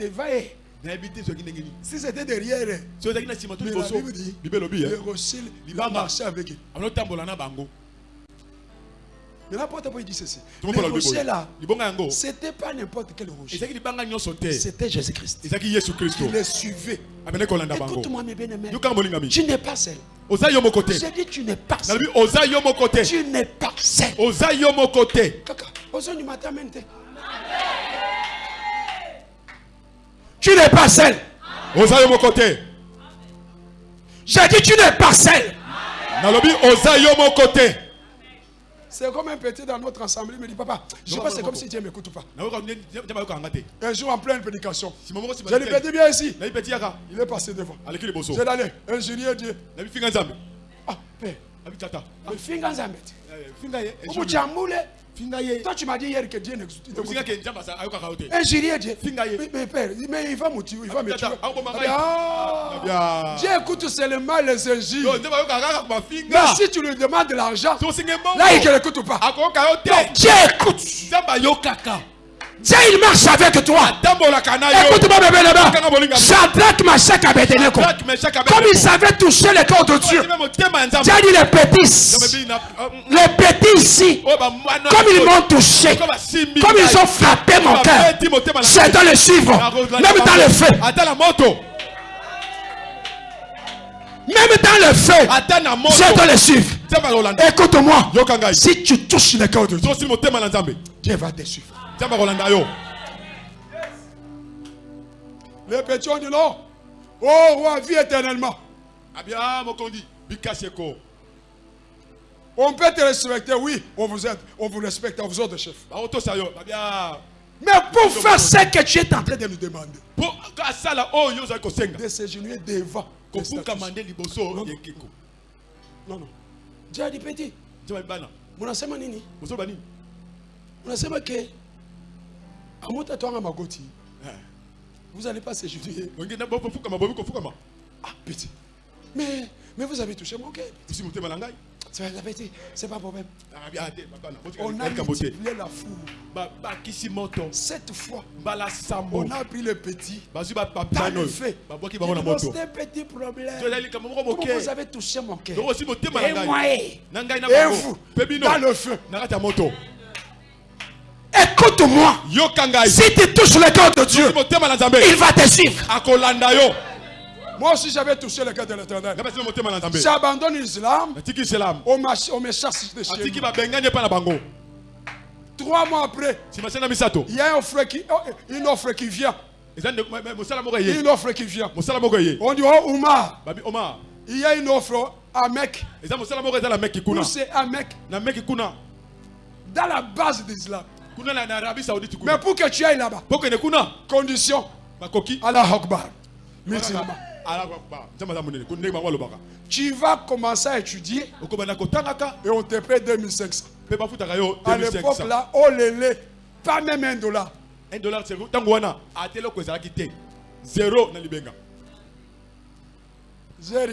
ndenge nini si c'était derrière Mais la Bible dit, bible elobi les rochers, il a Libanga. marché avec eux. Mais l'apôtre Paul dit ceci. Le bible là, c'était pas n'importe quel rocher. C'était Jésus-Christ. Il les suivait. Écoute-moi, mes bien-aimés. Tu n'es pas seul. J'ai dit, tu n'es pas seul. Tu n'es pas seul. Kaka, heures du matin, maintenant. Tu n'es pas seul. oza yo moko te J'ai dit, tu n'es pas seul. nalobi oza yo moko te C'est comme un petit dans notre assemblée. Il me dit, papa, je sais pas, c'est comme si Dieu m'écoute pas. yokanga te Un jour, en pleine prédication, j'ai dit, petit bien ici. Il est passé devant. J'ai allé, ingénieur Dieu. finga Ah, père, le finger Zambet. Eh, finga ye Au bout de finga toi, tu m'as dit hier que Dieu n'existe pas. te Ingénieur Dieu. Mais, mais père, mais il va me tuer. Il va me tuer. Tata, ah, Ah. Dieu écoute seulement les injures. Mais si tu lui demandes de l'argent, là, il ne l'écoute pas. Donc, Dieu écoute. Dieu, il marche avec toi. Écoute-moi, bébé, là-bas. Shadrach, Meshach, Abednego. Comme ils savaient toucher le cœur de Dieu. Dieu dit les petits. Les petits ici. Comme ils m'ont touché. Comme ils ont frappé mon cœur. C'est dans le suivre. Même dans le feu. Même dans le feu. C'est dans le suivre. Écoute-moi. Si tu touches le cœur de Dieu, Dieu va te suivre. Nzambe akolanda yo Les petits ont dit non. Oh, roi, vis éternellement. abia mokondi bikasi eko On peut te respecter, oui, on vous aide, on vous respecte, on vous ordre de chef. bakotosa yo babia Mais pour faire ce que tu es en train de nous demander, kosenga de s'agenouiller devant. Non, non. Dieu a dit petit, bana munasema nini? nini Munasema que. Vous n'allez pas kofukama Ah, petit. Mais, mais vous avez touché mon cœur. C'est pas pas problème. babana On a multiplié la foule. Cette fois, on a pris le petit. Dans le fait. C'est un petit problème. Comment vous avez touché mon cœur? Et moi, ngai et vous, dans le feu. Écoute-moi. Si tu touches le cœur de Dieu, il va te suivre. Moi aussi, j'avais touché le cœur de l'éternel. J'abandonne l'islam. On, me chasse de chez na bango. Trois mois après, il y a un frère qui, oh, une offre qui vient. Une offre qui vient. On dit, oh, Oumar, babi oma il y a une offre à Mecque. Où c'est à Mecque? Dans la base de Mais pour que tu ailles là-bas, condition, Allah Akbar. Musulman. Tu vas commencer à étudier et on te paie 2500. mpe bafutaka yo À l'époque 2500 là, oh lélé, pas même un dollar. un dollar c'est zero na libenga. J'ai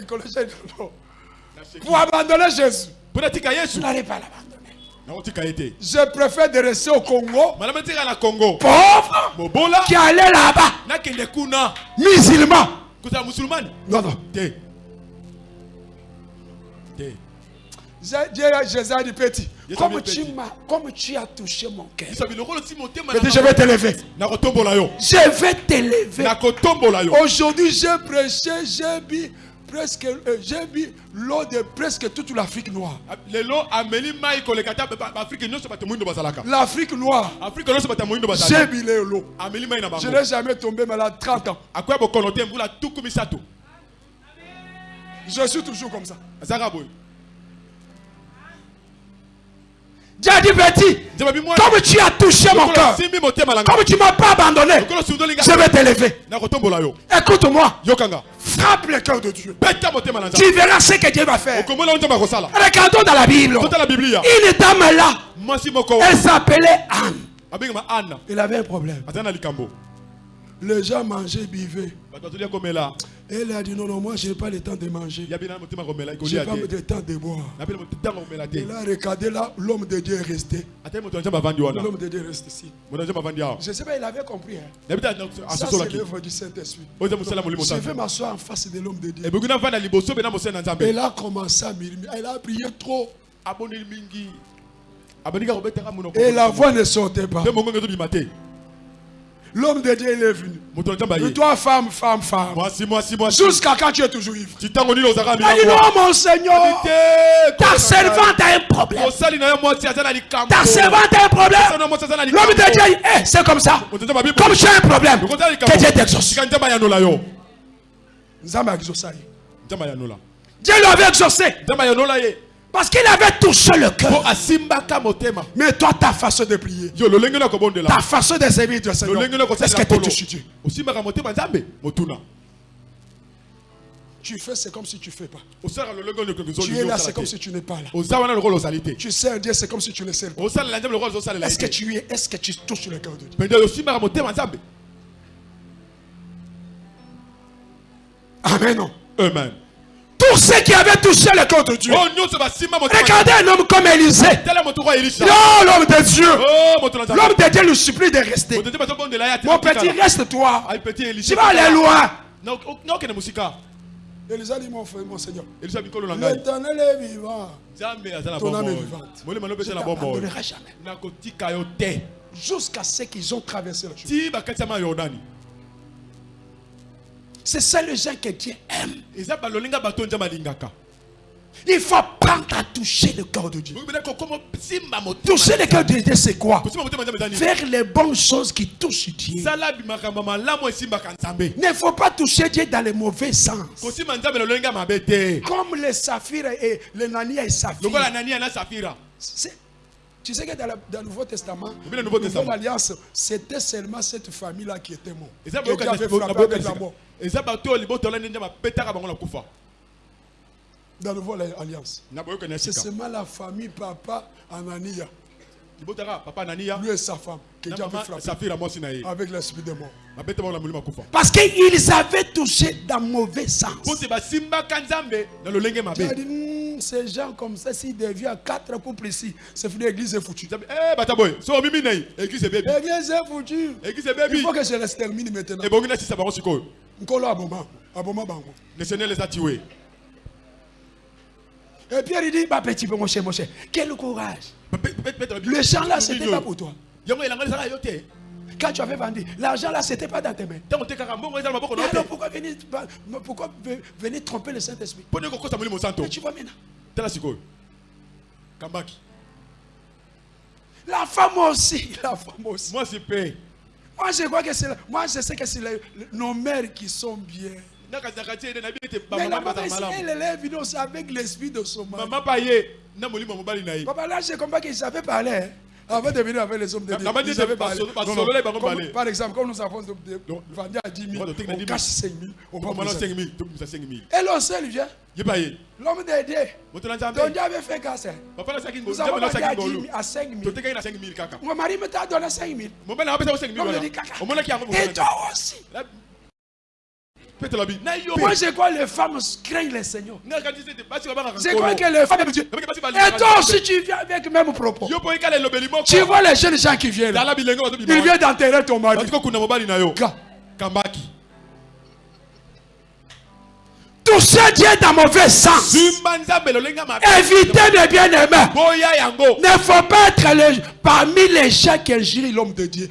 sheki. Pour abandonner Jésus, natika yesu. Vous n'allez pas l'abandonner. Je préfère de rester au Congo, congo. Pauvre, qui allait là-bas, musulman. Non, non. Jésus a dit, petit, comme tu, comme tu as touché mon cœur, je vais t'élever. Je vais t'élever. Aujourd'hui, j'ai prêché, j'ai bu presque, euh, j'ai bu l'eau de presque toute l'Afrique noire. bazalaka L'Afrique noire, j'ai bu l'eau. Je n'ai jamais tombé malade 30 ans. Je suis toujours comme ça. Dieu a dit, petit, comme tu as touché mon cœur, comme tu ne m'as pas abandonné, je vais t'élever. Écoute-moi, frappe le cœur de Dieu. Tu verras ce que Dieu va faire. Regardons dans la Bible. Une dame là, elle s'appelait Anne. ana Il avait un problème. Les gens mangeaient, buvaient. komela Elle a dit non, non, moi je n'ai pas le temps de manger. Je n'ai pas le temps de boire. komela te Et là, l'homme de Dieu est resté. L'homme de Dieu reste ici. Je ne sais pas, il avait compris. Hein. Ça, c'est l'œuvre du Saint-Esprit. Je vais m'asseoir en face de l'homme de Dieu. Elle a commencé à murmurer. Elle a prié trop. Et la voix ne sortait pas. L'homme de Dieu, il est venu. Et toi, femme, femme, femme. Jusqu'à quand tu es toujours ivre? a dit non, mon Seigneur. Ta servante a un problème. Ta servante a un problème. L'homme de Dieu, eh, c'est comme ça. Comme as un problème, que Dieu t'exauce. Dieu l'avait exaucé parce qu'il avait touché le cœur. Mais toi, ta façon de prier, ta façon de servir Dieu, Seigneur, est-ce que tu touches Dieu Tu fais, c'est comme si tu ne fais pas. Tu es là, c'est comme si tu n'es pas là. Tu sers Dieu, c'est comme si tu ne sers pas. Est-ce que tu es, est-ce que tu touches le cœur de Dieu? Amen. Amen Tous ceux qui avaient touché le cœur de Dieu. motema Regardez un homme comme Élisée. Non, l'homme de Dieu. oh L'homme de Dieu lui supplie de rester. Mon petit, reste toi. elisha Tu vas aller loin. Élisée dit, mon frère, mon Seigneur. elisa L'éternel est vivant. Ton âme est vivante. Je jamais. Jusqu'à ce qu'ils ont traversé la chose. C'est ça le gens que Dieu aime. Il faut prendre à toucher le cœur de Dieu. Toucher le cœur de Dieu, c'est quoi? Faire les bonnes choses qui touchent Dieu. Il ne faut pas toucher Dieu dans le mauvais sens. Comme les saphirs et les nania et saphir. Tu sais que dans, la- dans le Nouveau Testament, le Nouveau Testament. Alliance, c'était seulement cette famille-là qui était morte. Dieu boyoka avait frappé avec la mort. Dans le Nouveau Alliance. C'est seulement la famille papa Anania, libotaka papa anania lui et sa femme, Dieu avait frappé avec l'esprit de mort. Parce qu'ils avaient touché dans le mauvais sens. dit, ces gens comme ça, s'ils deviennent quatre couples ici, c'est fini, l'église est foutue. eh bata boye so omimi na ye église ebebi L'église est foutue. église Il ebebi faut que je les termine maintenant. ebongi nasisa bango sikoyo Nkolo aboma, aboma bango. le seigneur les a tués Et Pierre il dit, bah petit peu mon cher, mon cher, quel courage. Le champ là, c'était pas pour toi. Quand tu avais vendu, l'argent là, c'était pas dans tes mains. yo alors pourquoi venir, pourquoi ve- venir tromper le Saint-Esprit? Mais tu vois maintenant. kambaki La femme aussi, la femme aussi. mwasi mpe Moi je crois que c'est, moi je sais que c'est nos mères qui sont bien. Mais la maman elle est venue avec l'esprit de son mari. Papa, là, j'ai compris qu'ils savaient parler. Hein. Avant de venir avec les hommes de Dieu. Par exemple, comme nous avons vendu à 10 000, Ouais, de- de- on cache 5 000, on vous 5 000 tobimisa 5 000 Et l'on seul vient. L'homme de Dieu. nzambe Dieu avait fait casse. nasaki Nous avons vendu à nasaki 10 ngolu 000, à 5 000. totekaki na 5 000 kaka Mon mari me t'a donné 5 000. mobali na apesa ko 5 000 L'homme me wana dit caca. omonaki yango Et toi aussi. mpe tolobi na yo Moi, je crois que les femmes craignent le Seigneur. Je crois que les femmes Et toi aussi, tu viens avec le même propos. Tu vois les jeunes gens qui viennent Ils viennent d'enterrer ton mari. kambaki toucher Dieu dans mauvais sens. Évitez de bien aimer. boya yango Ne faut pas être le- parmi les gens qui injurient l'homme de Dieu.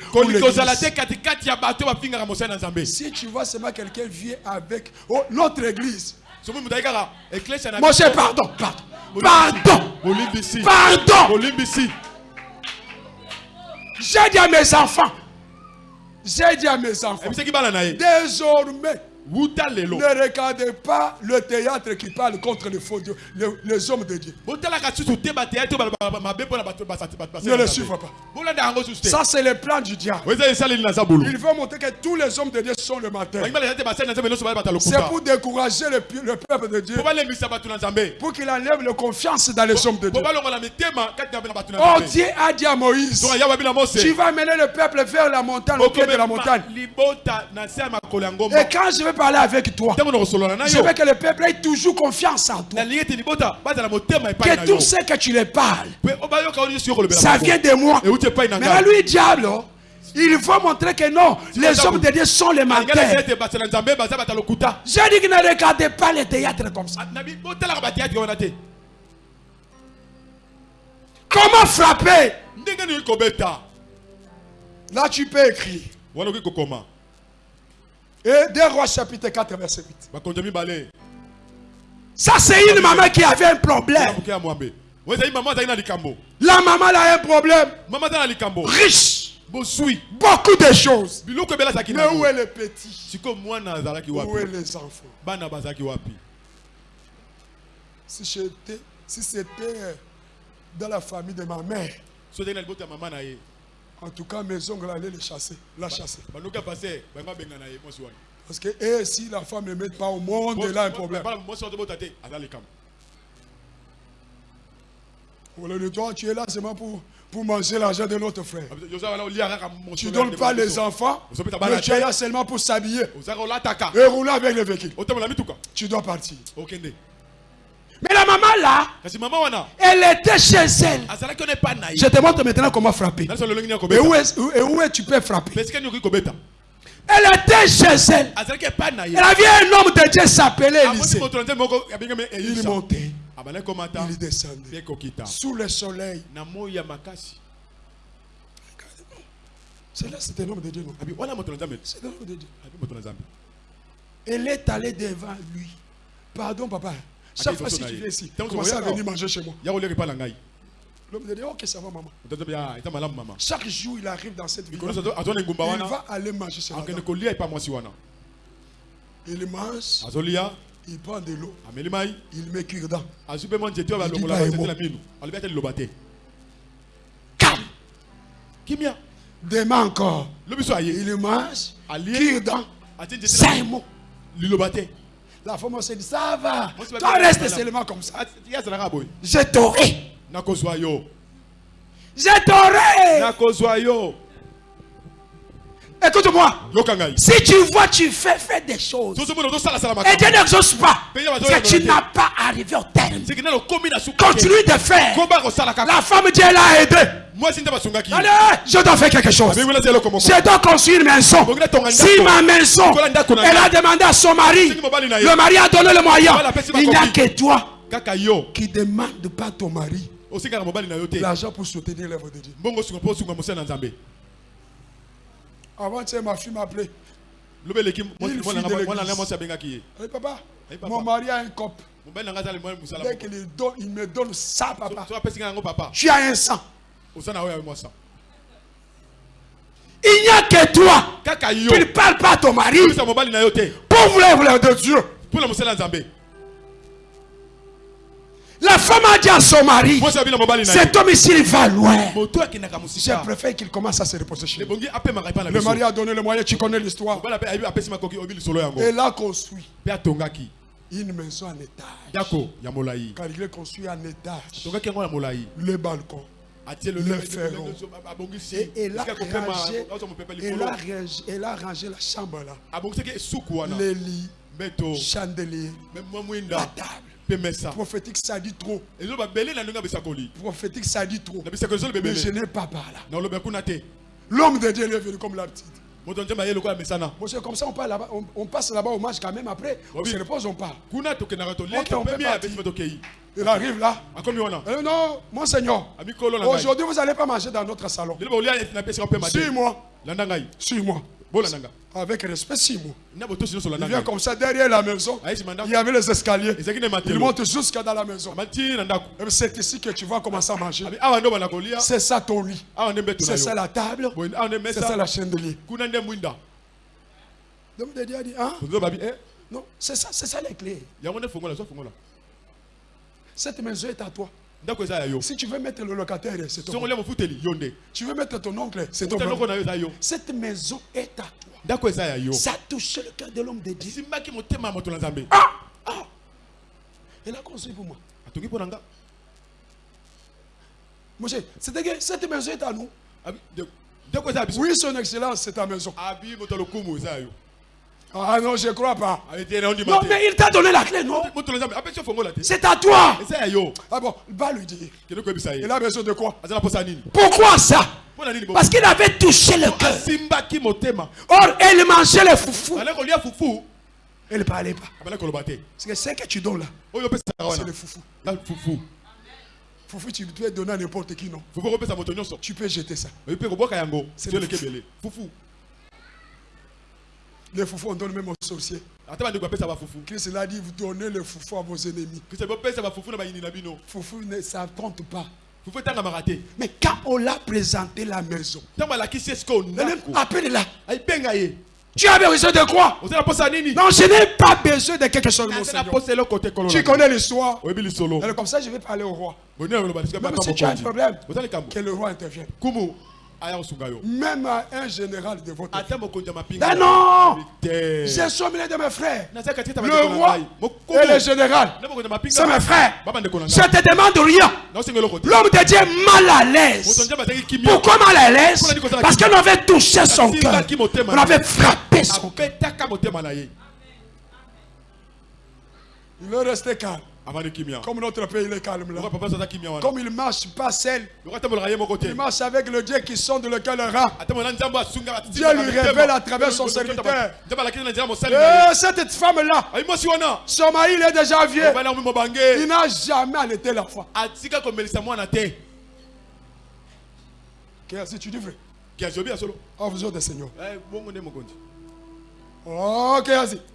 Si tu vois seulement quelqu'un vient avec oh, notre église. Mon cher, pardon, pardon. Pardon. Pardon. J'ai dit à mes enfants. J'ai dit à mes enfants. Désormais, ne regardez pas le théâtre qui parle contre les faux dieux, les, les hommes de Dieu. Ne le suivez pas. Ça, c'est le plan du diable. Il veut montrer que tous les hommes de Dieu sont le matin. C'est pour décourager le, peuple de Dieu, pour qu'il enlève la confiance dans les hommes de Dieu. Oh, Dieu a dit à Moïse, tu vas mener le peuple vers la montagne, au pied de la montagne. Et quand je vais parler avec toi, je veux que le peuple ait toujours confiance en toi. Que tout ce que tu les parles, ça vient de moi. Mais ngai. lui, diable, il faut montrer que non, les hommes de Dieu sont les menteurs. J'ai dit que ne regardez pas les théâtres comme ça. Ah, Comment frapper? Là, tu peux écrire. Et 2 Rois chapitre 4, verset 8. bakonzo mibale Ça, c'est une maman qui avait un problème. La maman a un problème. Riche. Beaucoup de choses. Mais où est le petit? Où est les enfants? Si j'étais, si c'était euh, dans la famille de ma mère, en tout cas, mes ongles allaient les chasser, la chasser. Parce que et si la femme ne met pas au monde, elle a un problème. Le toi, tu es là seulement pour, pour manger l'argent de notre frère. kaka Tu ne donnes pas les enfants, mais tu es là seulement pour s'habiller et rouler avec le véhicule. otambola mituka Tu dois partir. Mais la maman là, elle était chez elle. ye Je te montre maintenant comment frapper. Et où est, et où est tu peux frapper? Elle était chez elle. ye Elle avait un homme de Dieu s'appelait amoni Élisée. Il montait, il descendait. mpe kokita Sous le soleil. na moi ya makasi C'est là, c'est un homme de Dieu. C'est un homme de Dieu. Elle est allée devant lui. Pardon, papa. Chaque fois si tu viens ici, Tant que commence à venir manger chez moi. L'homme Dieu, ok, ça va, maman. moto na nzambe ya eza malamu mama Chaque jour, il arrive dans cette ville. Il va aller manger chez madame. wana Il mange, il prend de l'eau, il met nzete oyo Il dit Calme. kimia. Demain encore, il mange, alie cure-dent. atie nzete Ça na est minu mot. liloba te La femme se dit, ça va. Toi, reste seulement comme ça. Ah, Je t'aurai. Je t'aurai. Écoute-moi. Si tu vois, tu fais, fais des choses. Et Dieu makambo n'exauce pas. Que tu n'as pas arrivé au terme. Continue de faire. La femme Dieu l'a aidé. Allez, je dois faire quelque chose. Je dois construire une maison. Si ma maison, elle a demandé à son mari, le mari a donné le moyen. Il n'y a que toi qui demande pas ton mari l'argent pour soutenir l'œuvre de Dieu. Avant, ma fille m'a appelé. papa, papa. mon mari a un cop. Dès qu'il il me donne ça, papa Tu as un sang. Il n'y a que toi. Qui ne parle pas à ton mari. L'œuvre de Dieu. La femme a dit à son mari, cet homme ici, il va loin. Je préfère qu'il commence à se reposer chez lui. Le mari a donné le moyen, tu connais l'histoire. Elle a construit. Une maison en étage. Car il est construit en étage? Le balcon, le abongisi Et elle a rangé, a rangé, elle a rangé la chambre là. Les lits, mbeto chandelier, la table. Prophétique, ça dit trop. bisakoli Prophétique, ça dit trop. Mais je n'ai pas par là. L'homme de Dieu il est venu comme la petite. Monsieur, comme ça, on, parle là-bas, on, on passe là-bas au match quand même après. On se repose, on parle. on Il arrive là. Euh, non, mon Seigneur. amikolo na ngai Aujourd'hui, vous n'allez pas manger dans notre salon. Suis-moi. Suis-moi. Avec respect, nyonso Il vient comme ça derrière la maison. nsima Il y avait les escaliers. Il monte jusqu'à dans la maison. C'est ici que tu vas commencer à manger. C'est ça ton lit. C'est ça la table. C'est ça la chandelier. a dit, hein? babi e Non, c'est ça, c'est ça les clés. Cette maison est à toi. Si tu veux mettre le locataire, c'est ton nde Tu veux mettre ton oncle, c'est ton yo Cette maison est à toi. Ça a touché le cœur de l'homme de Dieu. na nzambe Il a construit pour moi. nga Monsieur, c'est-à-dire que cette maison est à nous. Biso Oui, son excellence, c'est ta maison. Ah non, je ne crois pas. Non, mais il t'a donné la clé, non? C'est à toi. Ah bon, va lui dire. Il a besoin de quoi? Nini. Pourquoi ça? Parce qu'il avait touché le cœur. Or, elle mangeait kolia fufu Elle ne parlait pas. te Parce que ce que tu donnes là, opesaka c'est le foufou. fufu Foufou, tu peux donner à n'importe qui, non? Tu peux jeter ça. oyi mpe kobwaka yango C'est tio le leki fufu. ebele fufu Les foufous, on donne même aux sorciers. Christ l'a dit, vous donnez le foufou à vos ennemis. Foufou, ne- ça ne compte pas. Mais quand on l'a présenté la maison, appelle-la. ye Tu as besoin de quoi Non, je n'ai pas besoin de quelque chose, mon aza na Seigneur. Tu connais l'histoire. Comme ça, je vais parler au roi. Même si tu as un problème, que le roi intervienne. Même à un général de votre Ah non J'ai sommé de mes frères. Le roi et le général. C'est mes frères. Je te demande rien. L'homme de Dieu est mal à l'aise. Pourquoi mal à l'aise? Parce qu'on avait touché son cœur. On avait frappé son cœur. Il est resté calme. Comme notre pays, il est calme là. Comme il marche pas seul, il marche avec le Dieu qui sonde le cœur Dieu lui révèle à travers son serviteur. ye Et cette femme-là, wana son mari, il est déjà vieux. Il n'a jamais allaité la foi. te Qu'est-ce que tu dis vrai? Oh, vous autres, Seigneur. Eh,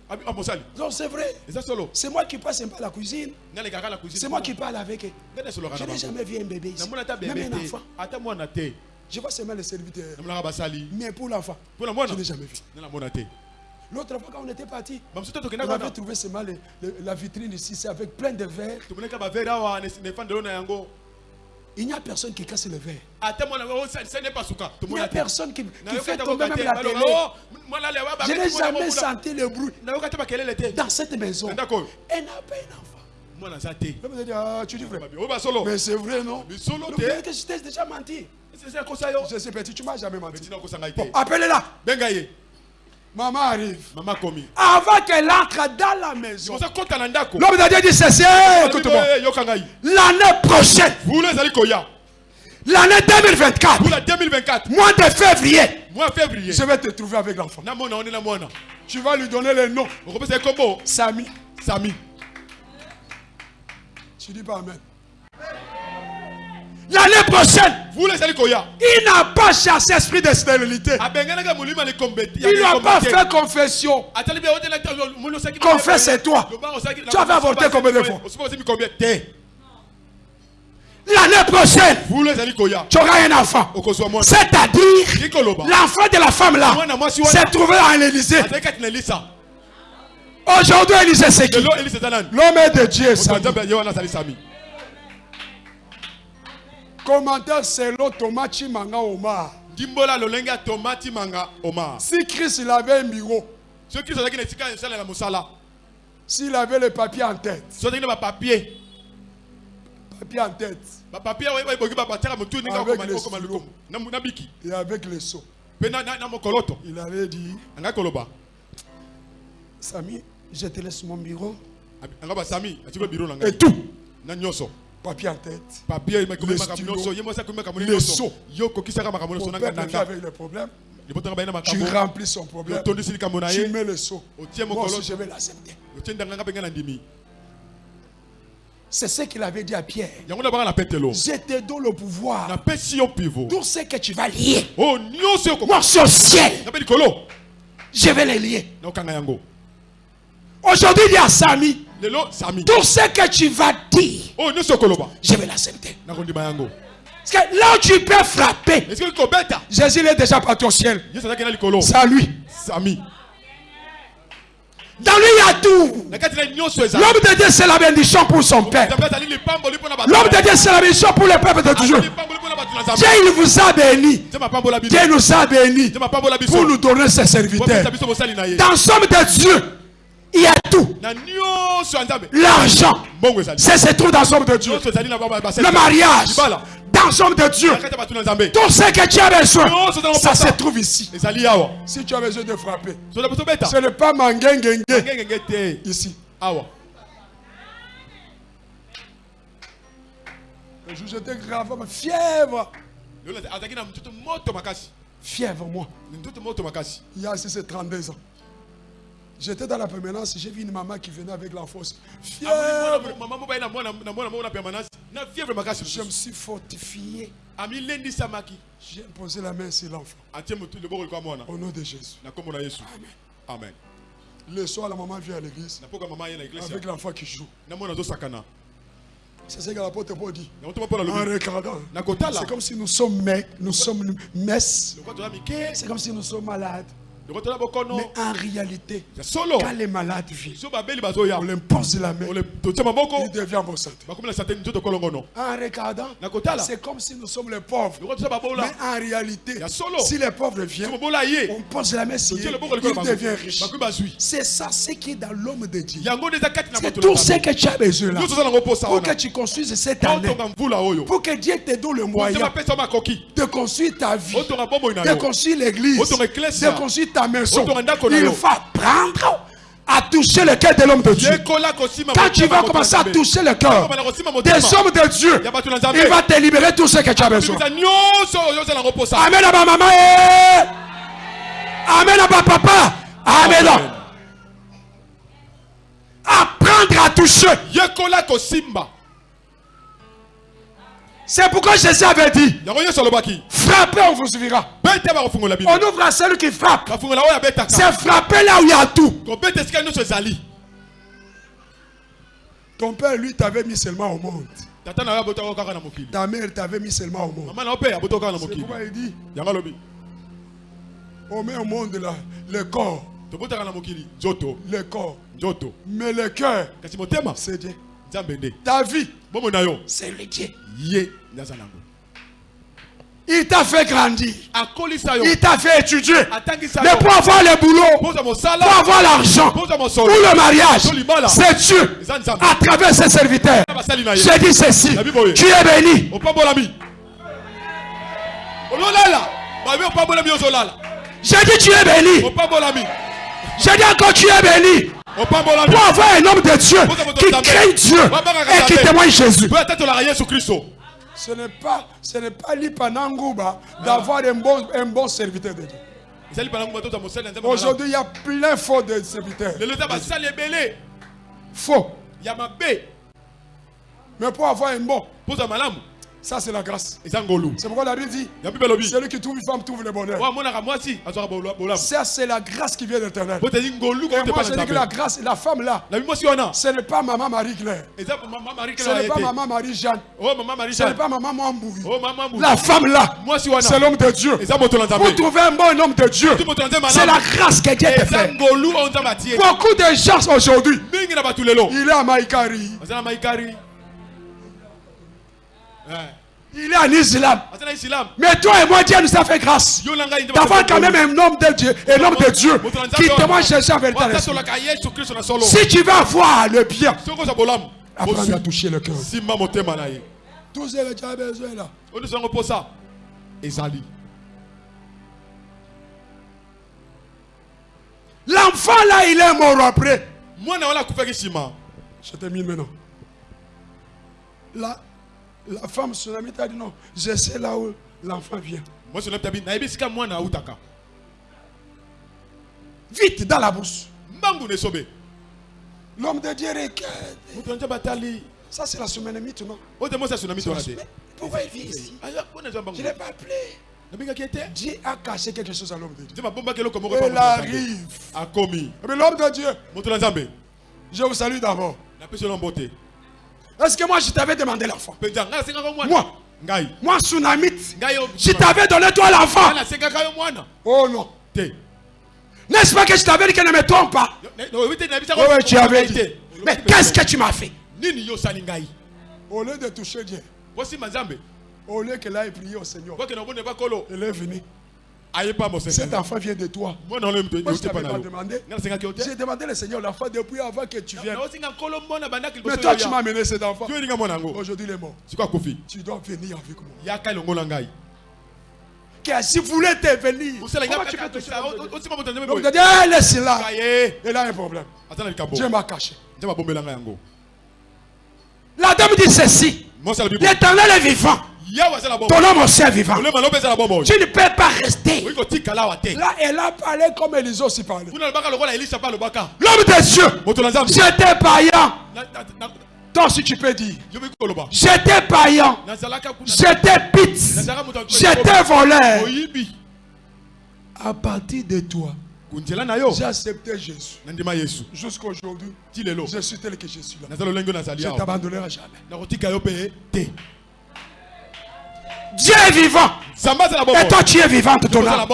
ah, mosali Non, c'est vrai. C'est moi qui passe un peu à la cuisine. C'est moi qui parle avec eux. Je na n'ai jamais vu un bébé ici. Même un enfant. Je vois seulement les serviteurs. namonaka basali Mais pour l'enfant, je n'ai jamais vu. L'autre fois, quand on était parti, te on avait trouvé seulement le- le- la vitrine ici, c'est avec plein de verres. Il n'y a personne qui casse le verre. epasuka Il n'y a personne qui, qui fait tomber même la télé. oh, Je n'ai jamais senti le bruit dans cette maison. Elle n'a pas un enfant. ah, tu dis vrai. oyo basolo Mais c'est vrai, non? Le vrai que je t'ai déjà menti. Je sais petit, tu m'as jamais menti. Bon, appelez-la. Maman arrive. mama komi Avant qu'elle entre dans la maison. L'homme de Dieu dit ceci, écoute-moi. Eh, yoka ngai L'année prochaine, vula ezali koya? L'année 2024, vula 2024 mois de février, mois février je vais te trouver avec l'enfant. Tu vas lui donner le nom. Samy. sami Tu dis pas Amen. L'année prochaine, il n'a pas chassé esprit de stérilité. Il n'a pas fait confession. atali bien otela ta- moli osaki- Confesse, c'est toi. Loba osaki- Tu avais avorté combien de fois L'année prochaine, tu auras un enfant. C'est-à-dire, l'enfant de la femme là s'est trouvé à l'Élysée. Aujourd'hui, Élysée, c'est qui L'homme est de Dieu. Commentaire selon Thomas Chimanga Omar. ndimbola lolenge ya tomati manga omar Si Christ il avait un bureau, mosala s'il avait le papier en tête, na bapapie papier. En tête. Na na biki. Et avec les seaux. mpe na- na na mokoloto. Il avait dit anga koloba. Samy, je te laisse mon bureau et tout. na Papier en tête. papier Les stylos. avec baye na Tu remplis son problème. Tu mets les seaux. otie Moi aussi, je vais l'accepter. C'est ce qu'il avait dit à Pierre. Je te donne le pouvoir. Tout ce que tu vas lier? yo Moi, sur le ciel, je vais les lier. Aujourd'hui, il y a Samy. Tout ce que tu vas dire, okoloba je vais l'accepter. Parce que là où tu peux frapper, Jésus est déjà parti au ciel. C'est à lui. sami Dans lui, il y a tout. L'homme de Dieu, c'est la bénédiction pour son bato L'homme de Dieu, c'est la bénédiction pour le peuple de bato na Dieu, il vous a béni. Dieu nous a biso pour nous donner ses serviteurs. Dans somme de Dieu, il y a tout. L'argent, c'est se trouve dans de Dieu. Le mariage, dans somme de Dieu. Tout ce que tu as besoin, ça se trouve ici. Si tu as besoin de frapper, ce n'est pas mangengengue ngengenge te ici. Le jour j'étais gravement fièvre. Fièvre, moi. Il y a ici, c'est 32 ans. J'étais dans la permanence, j'ai vu une maman qui venait avec na permanence na fièvre Je me suis fortifié. J'ai posé la main sur l'enfant. mwana Au nom de Jésus. amen Le soir, la maman vient à l'église avec l'enfant qui joue. C'est ce que l'apôtre Paul dit. En regardant. C'est comme si nous sommes mecs, nous sommes messes. C'est comme si nous sommes malades. Mais en réalité, quand les malades viennent, on leur pose la main, il devient bon santé. En regardant, c'est comme si nous sommes les pauvres. Mais en réalité, si les pauvres viennent, on pose la main sur eux, loboko likolo il bango devient riche. bakomi bazwi C'est ça ce qui est dans l'homme de Dieu. C'est tout ce que tu as besoin là. Pour que tu construises cette année. oyo Pour que Dieu te donne le moyen de construire ta vie. de construire l'église, de construire ta maison. Il va prendre à toucher le cœur de l'homme de Dieu. Quand tu vas commencer à toucher le cœur des hommes de Dieu, il va te libérer tout ce que tu as besoin. Amen à ma maman. eh. Amen à ma papa. Amen. Apprendre à toucher. C'est pourquoi Jésus avait dit frappez, on vous bino On ouvre à celui qui frappe. C'est frapper là où il y a tout. Ton père, lui, t'avait mis seulement au monde. Ta mère t'avait mis seulement au monde. C'est pourquoi il dit on met au monde là, le corps, le corps. Mais le cœur, c'est Dieu. Ta vie, c'est le Dieu. Il t'a fait grandir. Il t'a fait étudier. Mais pour avoir le boulot, pour avoir l'argent, pour le mariage, c'est Dieu. À travers ses serviteurs. Je dis ceci. Tu es béni. ozolala Je dis tu es béni. Je dis encore tu es béni. Pour avoir un homme de Dieu qui craint Dieu et qui témoigne Jésus. Ce n'est pas, ce n'est pas l'Ipanangouba d'avoir un bon, un bon serviteur de Dieu. Aujourd'hui, il y a plein faux de serviteurs. Faux. Mais pour avoir un bon, ça c'est la grâce. C'est pourquoi la Bible dit celui qui trouve une femme trouve le bonheur. Ça c'est la grâce qui vient de l'éternel. moi je dis que la grâce, la femme là, ce n'est pas maman Marie-Claire. Ce n'est pas maman Marie-Jeanne. oyo mama marie Ce n'est pas maman mama mbu La femme là, c'est l'homme de Dieu. nzambe trouver un bon homme de Dieu, c'est la grâce que Dieu te fait. Beaucoup de gens aujourd'hui, il est à Maïkari, il est en islam. Mais toi et moi, Dieu nous a fait grâce. D'avoir quand même un homme de Dieu, un homme de Dieu qui témoigne. Jésus avec solo Si tu veux avoir le bien, apprends à toucher le cœur. simba motema na ye Tout ce que tu as besoin là. yango mposa ezali L'enfant là, il est mort après. mwana wana akufaki nsima Je termine maintenant. La, la femme tsunami t'a dit non, je sais là où l'enfant vient. Vite dans la esobe L'homme de Dieu regarde. Ça, c'est la tsunami non oyo te mwasi asunami twana te Mais Pourquoi il vit ici? Ezwa Je ne l'ai pas appelé. Dieu a caché quelque chose à l'homme de Dieu. Il arrive. Mais l'homme de Dieu, je vous salue d'abord. Est-ce que moi je t'avais demandé l'enfant? Moi, moi. Tsunamite, je t'avais donné toi l'enfant. Oh non. N'est-ce pas que je t'avais dit que ne me trompe pas? Nayebisaka Oui, tu avais dit. Mais qu'est-ce que tu m'as fait? Au lieu de toucher Dieu, au lieu qu'elle aille prier au Seigneur, elle est venue. Cet enfant vient de toi. Moi, je pa na pas demandé. J'ai demandé le Seigneur l'enfant depuis avant que tu viennes. Mais toi, tu m'as amené cet enfant. Aujourd'hui, il est mort. Tu dois venir avec moi. si vous voulez te venir, comment tu peux te Donc, laisse là. Il a un problème. Dieu m'a caché. La dame dit ceci. L'éternel est vivant. Ton homme est vivant. Tu ne peux pas rester. Là, elle a parlé comme Élisée aussi parlait. L'homme de Dieu, moto na nzambe j'étais païen. Toi aussi, tu peux dire. J'étais païen. J'étais ya- J'étais voleur. À partir de toi, j'ai accepté Jésus. Jusqu'aujourd'hui, je suis tel que je suis là. Je t'abandonnerai jamais. Dieu est vivant. Et toi, tu es vivante, ton âme.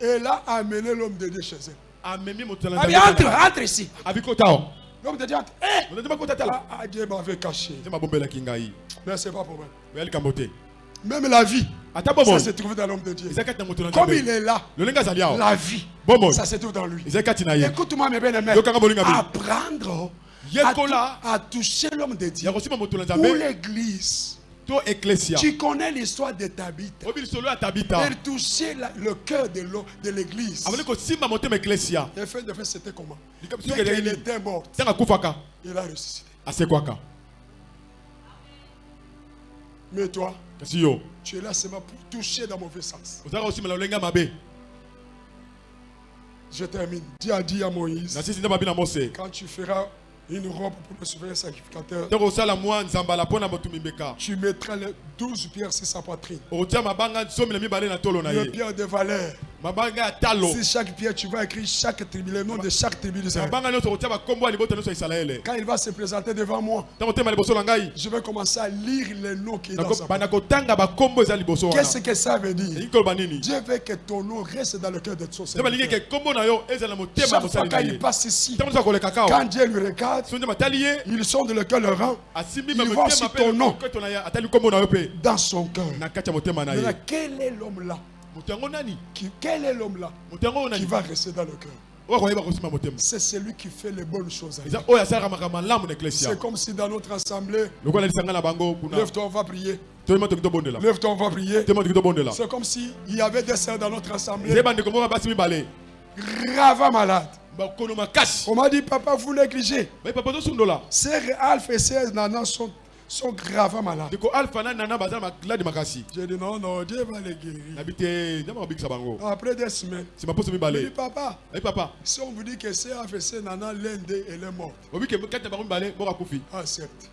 Elle a amené l'homme de Dieu chez elle. Ah entre, entre ici. L'homme de Dieu entre. Eh! tala Ah, ah, Dieu m'avait caché. Mais c'est pas pour moi. Même la vie, ata ça se trouve dans l'homme de Dieu. Comme il est là, la vie, ça se trouve dans lui. Écoute-moi, mes bien-aimés. Apprendre à, yekola tou- à toucher l'homme de Dieu. Pour l'église. Tu connais l'histoire de Tabitha. Elle touchait la- le cœur de l'église. Et fin de fait, c'était comment? Dès qu'elle était morte, il a ressuscité. asekwaka Mais toi, tu es là seulement pour toucher dans mauvais sens. Je termine. Dieu a dit à Moïse, quand tu feras une robe pour le souverain sacrificateur, tu mettras les douze pierres sur sa poitrine. ye pierres de valeur. Si chaque pierre, tu vas écrire chaque tribu, le nom de chaque tribu d'Israël. Quand il va se présenter devant moi, je vais commencer à lire les noms qui est dans sa Qu'est-ce que ça veut dire? Dieu veut que ton nom reste dans le cœur de ton Seigneur. Chaque fois quand il passe ici, quand Dieu lui regarde, ils sont de le cœur le rang. asimbi Il va motema sur ton nom. dans son cœur. quel est l'homme là qui, Quel est l'homme là qui va rester dans le cœur? Motema. C'est celui qui fait les bonnes choses. C'est comme si dans notre assemblée, lève-toi, on va prier. Lève-toi, on va prier. C'est comme s'il y avait des sœurs dans notre assemblée, bakono makasi. On m'a dit, papa, vous négligez. Sœur Alpha et sœur Nana sont, sont gravement malades. makasi J'ai dit, non, non, Dieu va les guérir. Après des semaines, nsima poso j'ai dit, mibale papa, papa. Si on vous dit que et sœur Nana, l'un d'eux, elle est morte. Accepte.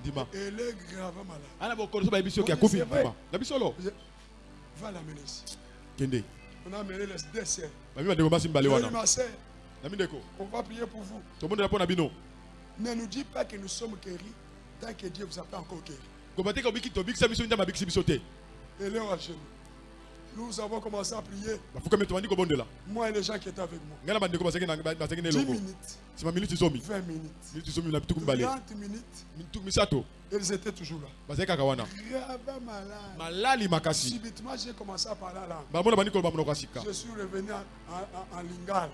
ndima Elle est gravement malade. c'est Je- Va l'amener ici. kende. On a amené les deux sœurs. ma sœur, mindeko on va prier pour vous. Ne nous dis pas que nous sommes guéris tant que Dieu vous a pas encore guéri. Elle est à genoux. Nous avons commencé à prier. kobondela Moi et les gens qui étaient avec moi. ngai na bandeko bazalaki na- bazalaki na 10 elongo minutes, nsima miniti zomi 20 minutes, miniti zomi na bituku mibale 30 minutes. Ils étaient toujours là. Gravement malade. Subitement, j'ai commencé à parler à langue. sika Je suis revenu en, lingala.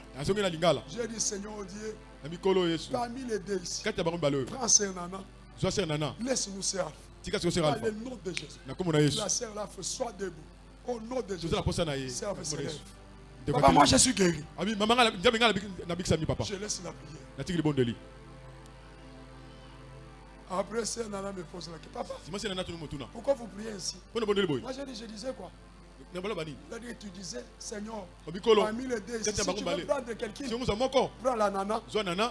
J'ai dit, Seigneur Dieu, mikolo yesu parmi les deux ici, prends sere nana Laisse-nous, sere Dans le nom de Jésus. La sœur là, sois debout. Au nom de Jésus. tozala posa na ye Sœur, na se kombo na lève. yesu Papa, moi je suis guéri. papa Je laisse la prière. Après, Nana me pose la question. Papa, pourquoi vous priez ainsi? Moi je, dis- je disais quoi? Tu disais, Seigneur, parmi les deux, si tu veux prendre quelqu'un, prends la nana,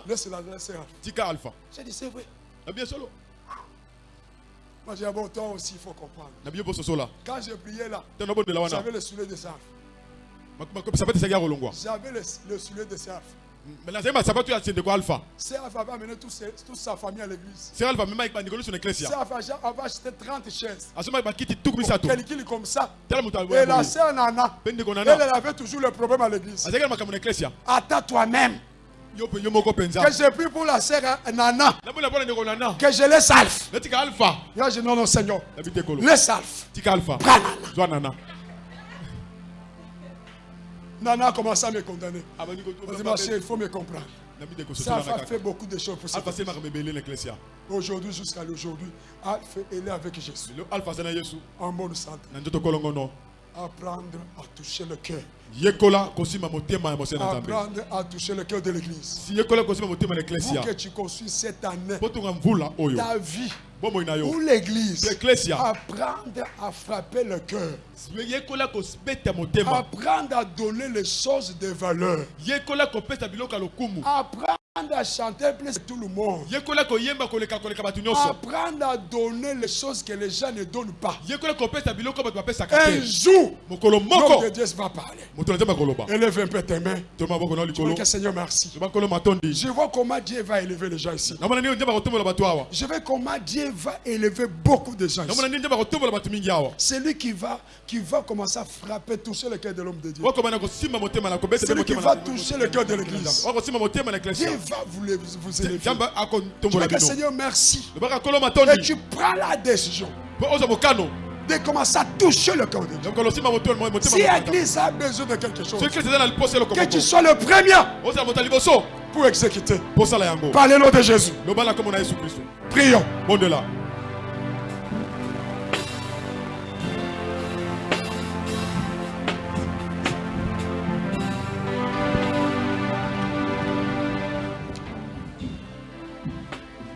laisse-la laisser. tika alpha J'ai dit, c'est vrai. Moi j'ai dit, bon, toi aussi, il faut comprendre. Quand j'ai prié là, j'avais le soulier de Sarf. J'avais le, le soulier de Sarf. Sarf avait amené tous ses- toute sa famille à l'église. sere alpha a- avait acheté 30 chaises. misato Quelqu'un comme ça. Et la sœur Nana, elle, avait toujours le problème à l'église. eklesia Attends toi-même que j'ai pris pour la sœur Nana, ndeko nana. Que je natika alpha. Là, je non, non, Seigneur, tika alpha. Prends Nana. nana. A commencé à me condamner. chérie, il faut me comprendre. Ça a fait beaucoup de choses pour ça. alpha Aujourd'hui, jusqu'à aujourd'hui, Alf est avec Jésus. alpha En bonne santé. Apprendre à toucher le cœur. Apprendre à toucher le cœur de l'église. Pour que tu construis cette année ta vie pour l'église. Apprendre à frapper le cœur. Apprendre à donner les choses de valeur. yekola Apprendre à chanter plus que tout le monde. Apprendre à donner les choses que les gens ne donnent pas. Un jour, l'homme de Dieu va parler. Élève un peu tes mains. Je que Seigneur, merci. Je vois comment Dieu va élever les gens ici. Je vois comment Dieu va élever beaucoup de gens ici. C'est lui qui va, qui va commencer à frapper, toucher le cœur de l'homme de Dieu. C'est lui qui va toucher le cœur de l'église. Dieu va vous, le- vous élever. akotombola dis que Seigneur, merci. Et tu prends la décision de commencer à toucher le cœur de Dieu. Si l'église a besoin de quelque chose, que tu sois le premier pour exécuter. Par le nom de Jésus. Prions.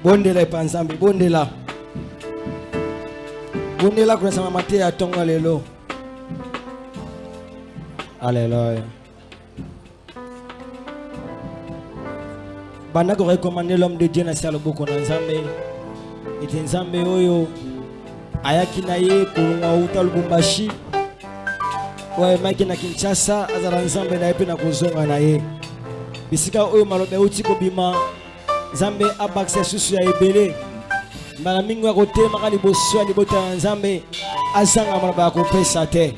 Bondela epa nzambe bondela. Bondela kunasama mateya ya ntongo lelo aleluya banda korekomande l'homme de dieu na si ya loboko na nzambe. Ete nzambe oyo ayaki na ye kolongwa uta lubumbashi. Oyo ayemaki na kinshasa azala nzambe na ye mpe na kozonga na ye. Bisika oyo maloba euti kobima nzambe abakisa susu ya ebele mbala mingi ya kotelemaka liboso ya libota ya nzambe azanga maloba ya kopesa te.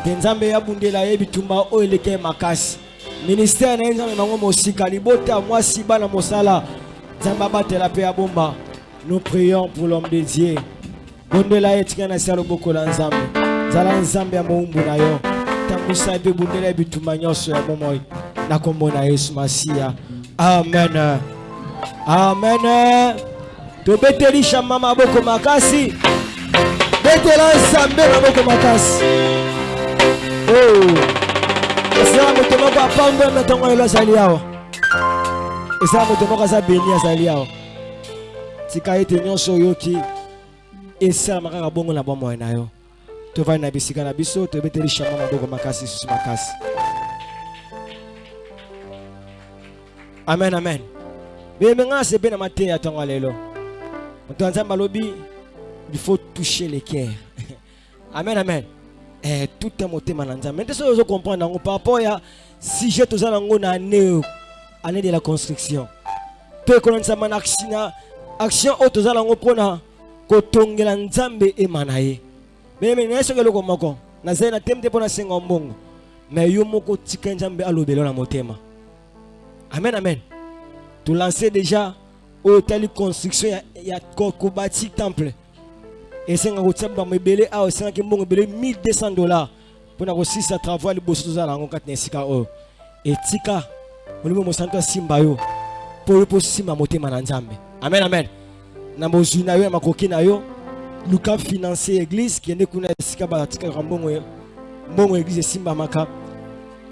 Nte nzambe abundela ye bitumba oyo eleki ye makasi. Ministere na ye nzambe bango mosika libota ya mwasi bana mosala. Nzambe abatela mpe abomba nous prions pour l'homme de dieu. Bondela ye tika na si ya loboko na nzambe. Nzala nzambe ya mowumbu na yo. Tambusa ye mpe bundela ye bitumba nyonso ya bomoi na kombo na yesu masiya. Amen amen. Tobeteli shama maboko makasi. Betela nzambe maboko makasi. Oh. esala moto moko apambweme ntongo lelo azali awa. Esala moto moko aza beni azali awa. Tika ete nyonso oyoki. Esalama kaka bongo na bomoi na yo. Tovandi na bisika na biso tobeteli shama maboko makasi susu makasi. Amen amen bembe nga asepe na mateya ya ntongo ya lelo moto ya nzambe alobi il faut toucher les cœurs. Amen amen. Eh, est motema na nzambe nte soki ozocomprendre yango par rapport ya sujet toza nango na année année de la construction. To ekonanisama na action na action oyo toza nango mpona kotongela nzambe ema na ye meme naye soki eloko moko nazali na teme te mpo nasenga mbongo me yo moko tika nzambe alobela na motema amen amen tolance déjà oyo etali construction ya, ya ko- kobati temple esenga kotia bambo ebele awa esengaki mbongo ebele 1200 dollar mpona kosilisa travaux ya liboso tozala yango kati na esika oyo etika molimo mosantu asimba yo. Mpo yo mpo simba motema na nzambe amen. Amen na bozwi na yo ya makoki na yo luka financer église kende kuna esika batikaka mbongo mbongo église esimbamaka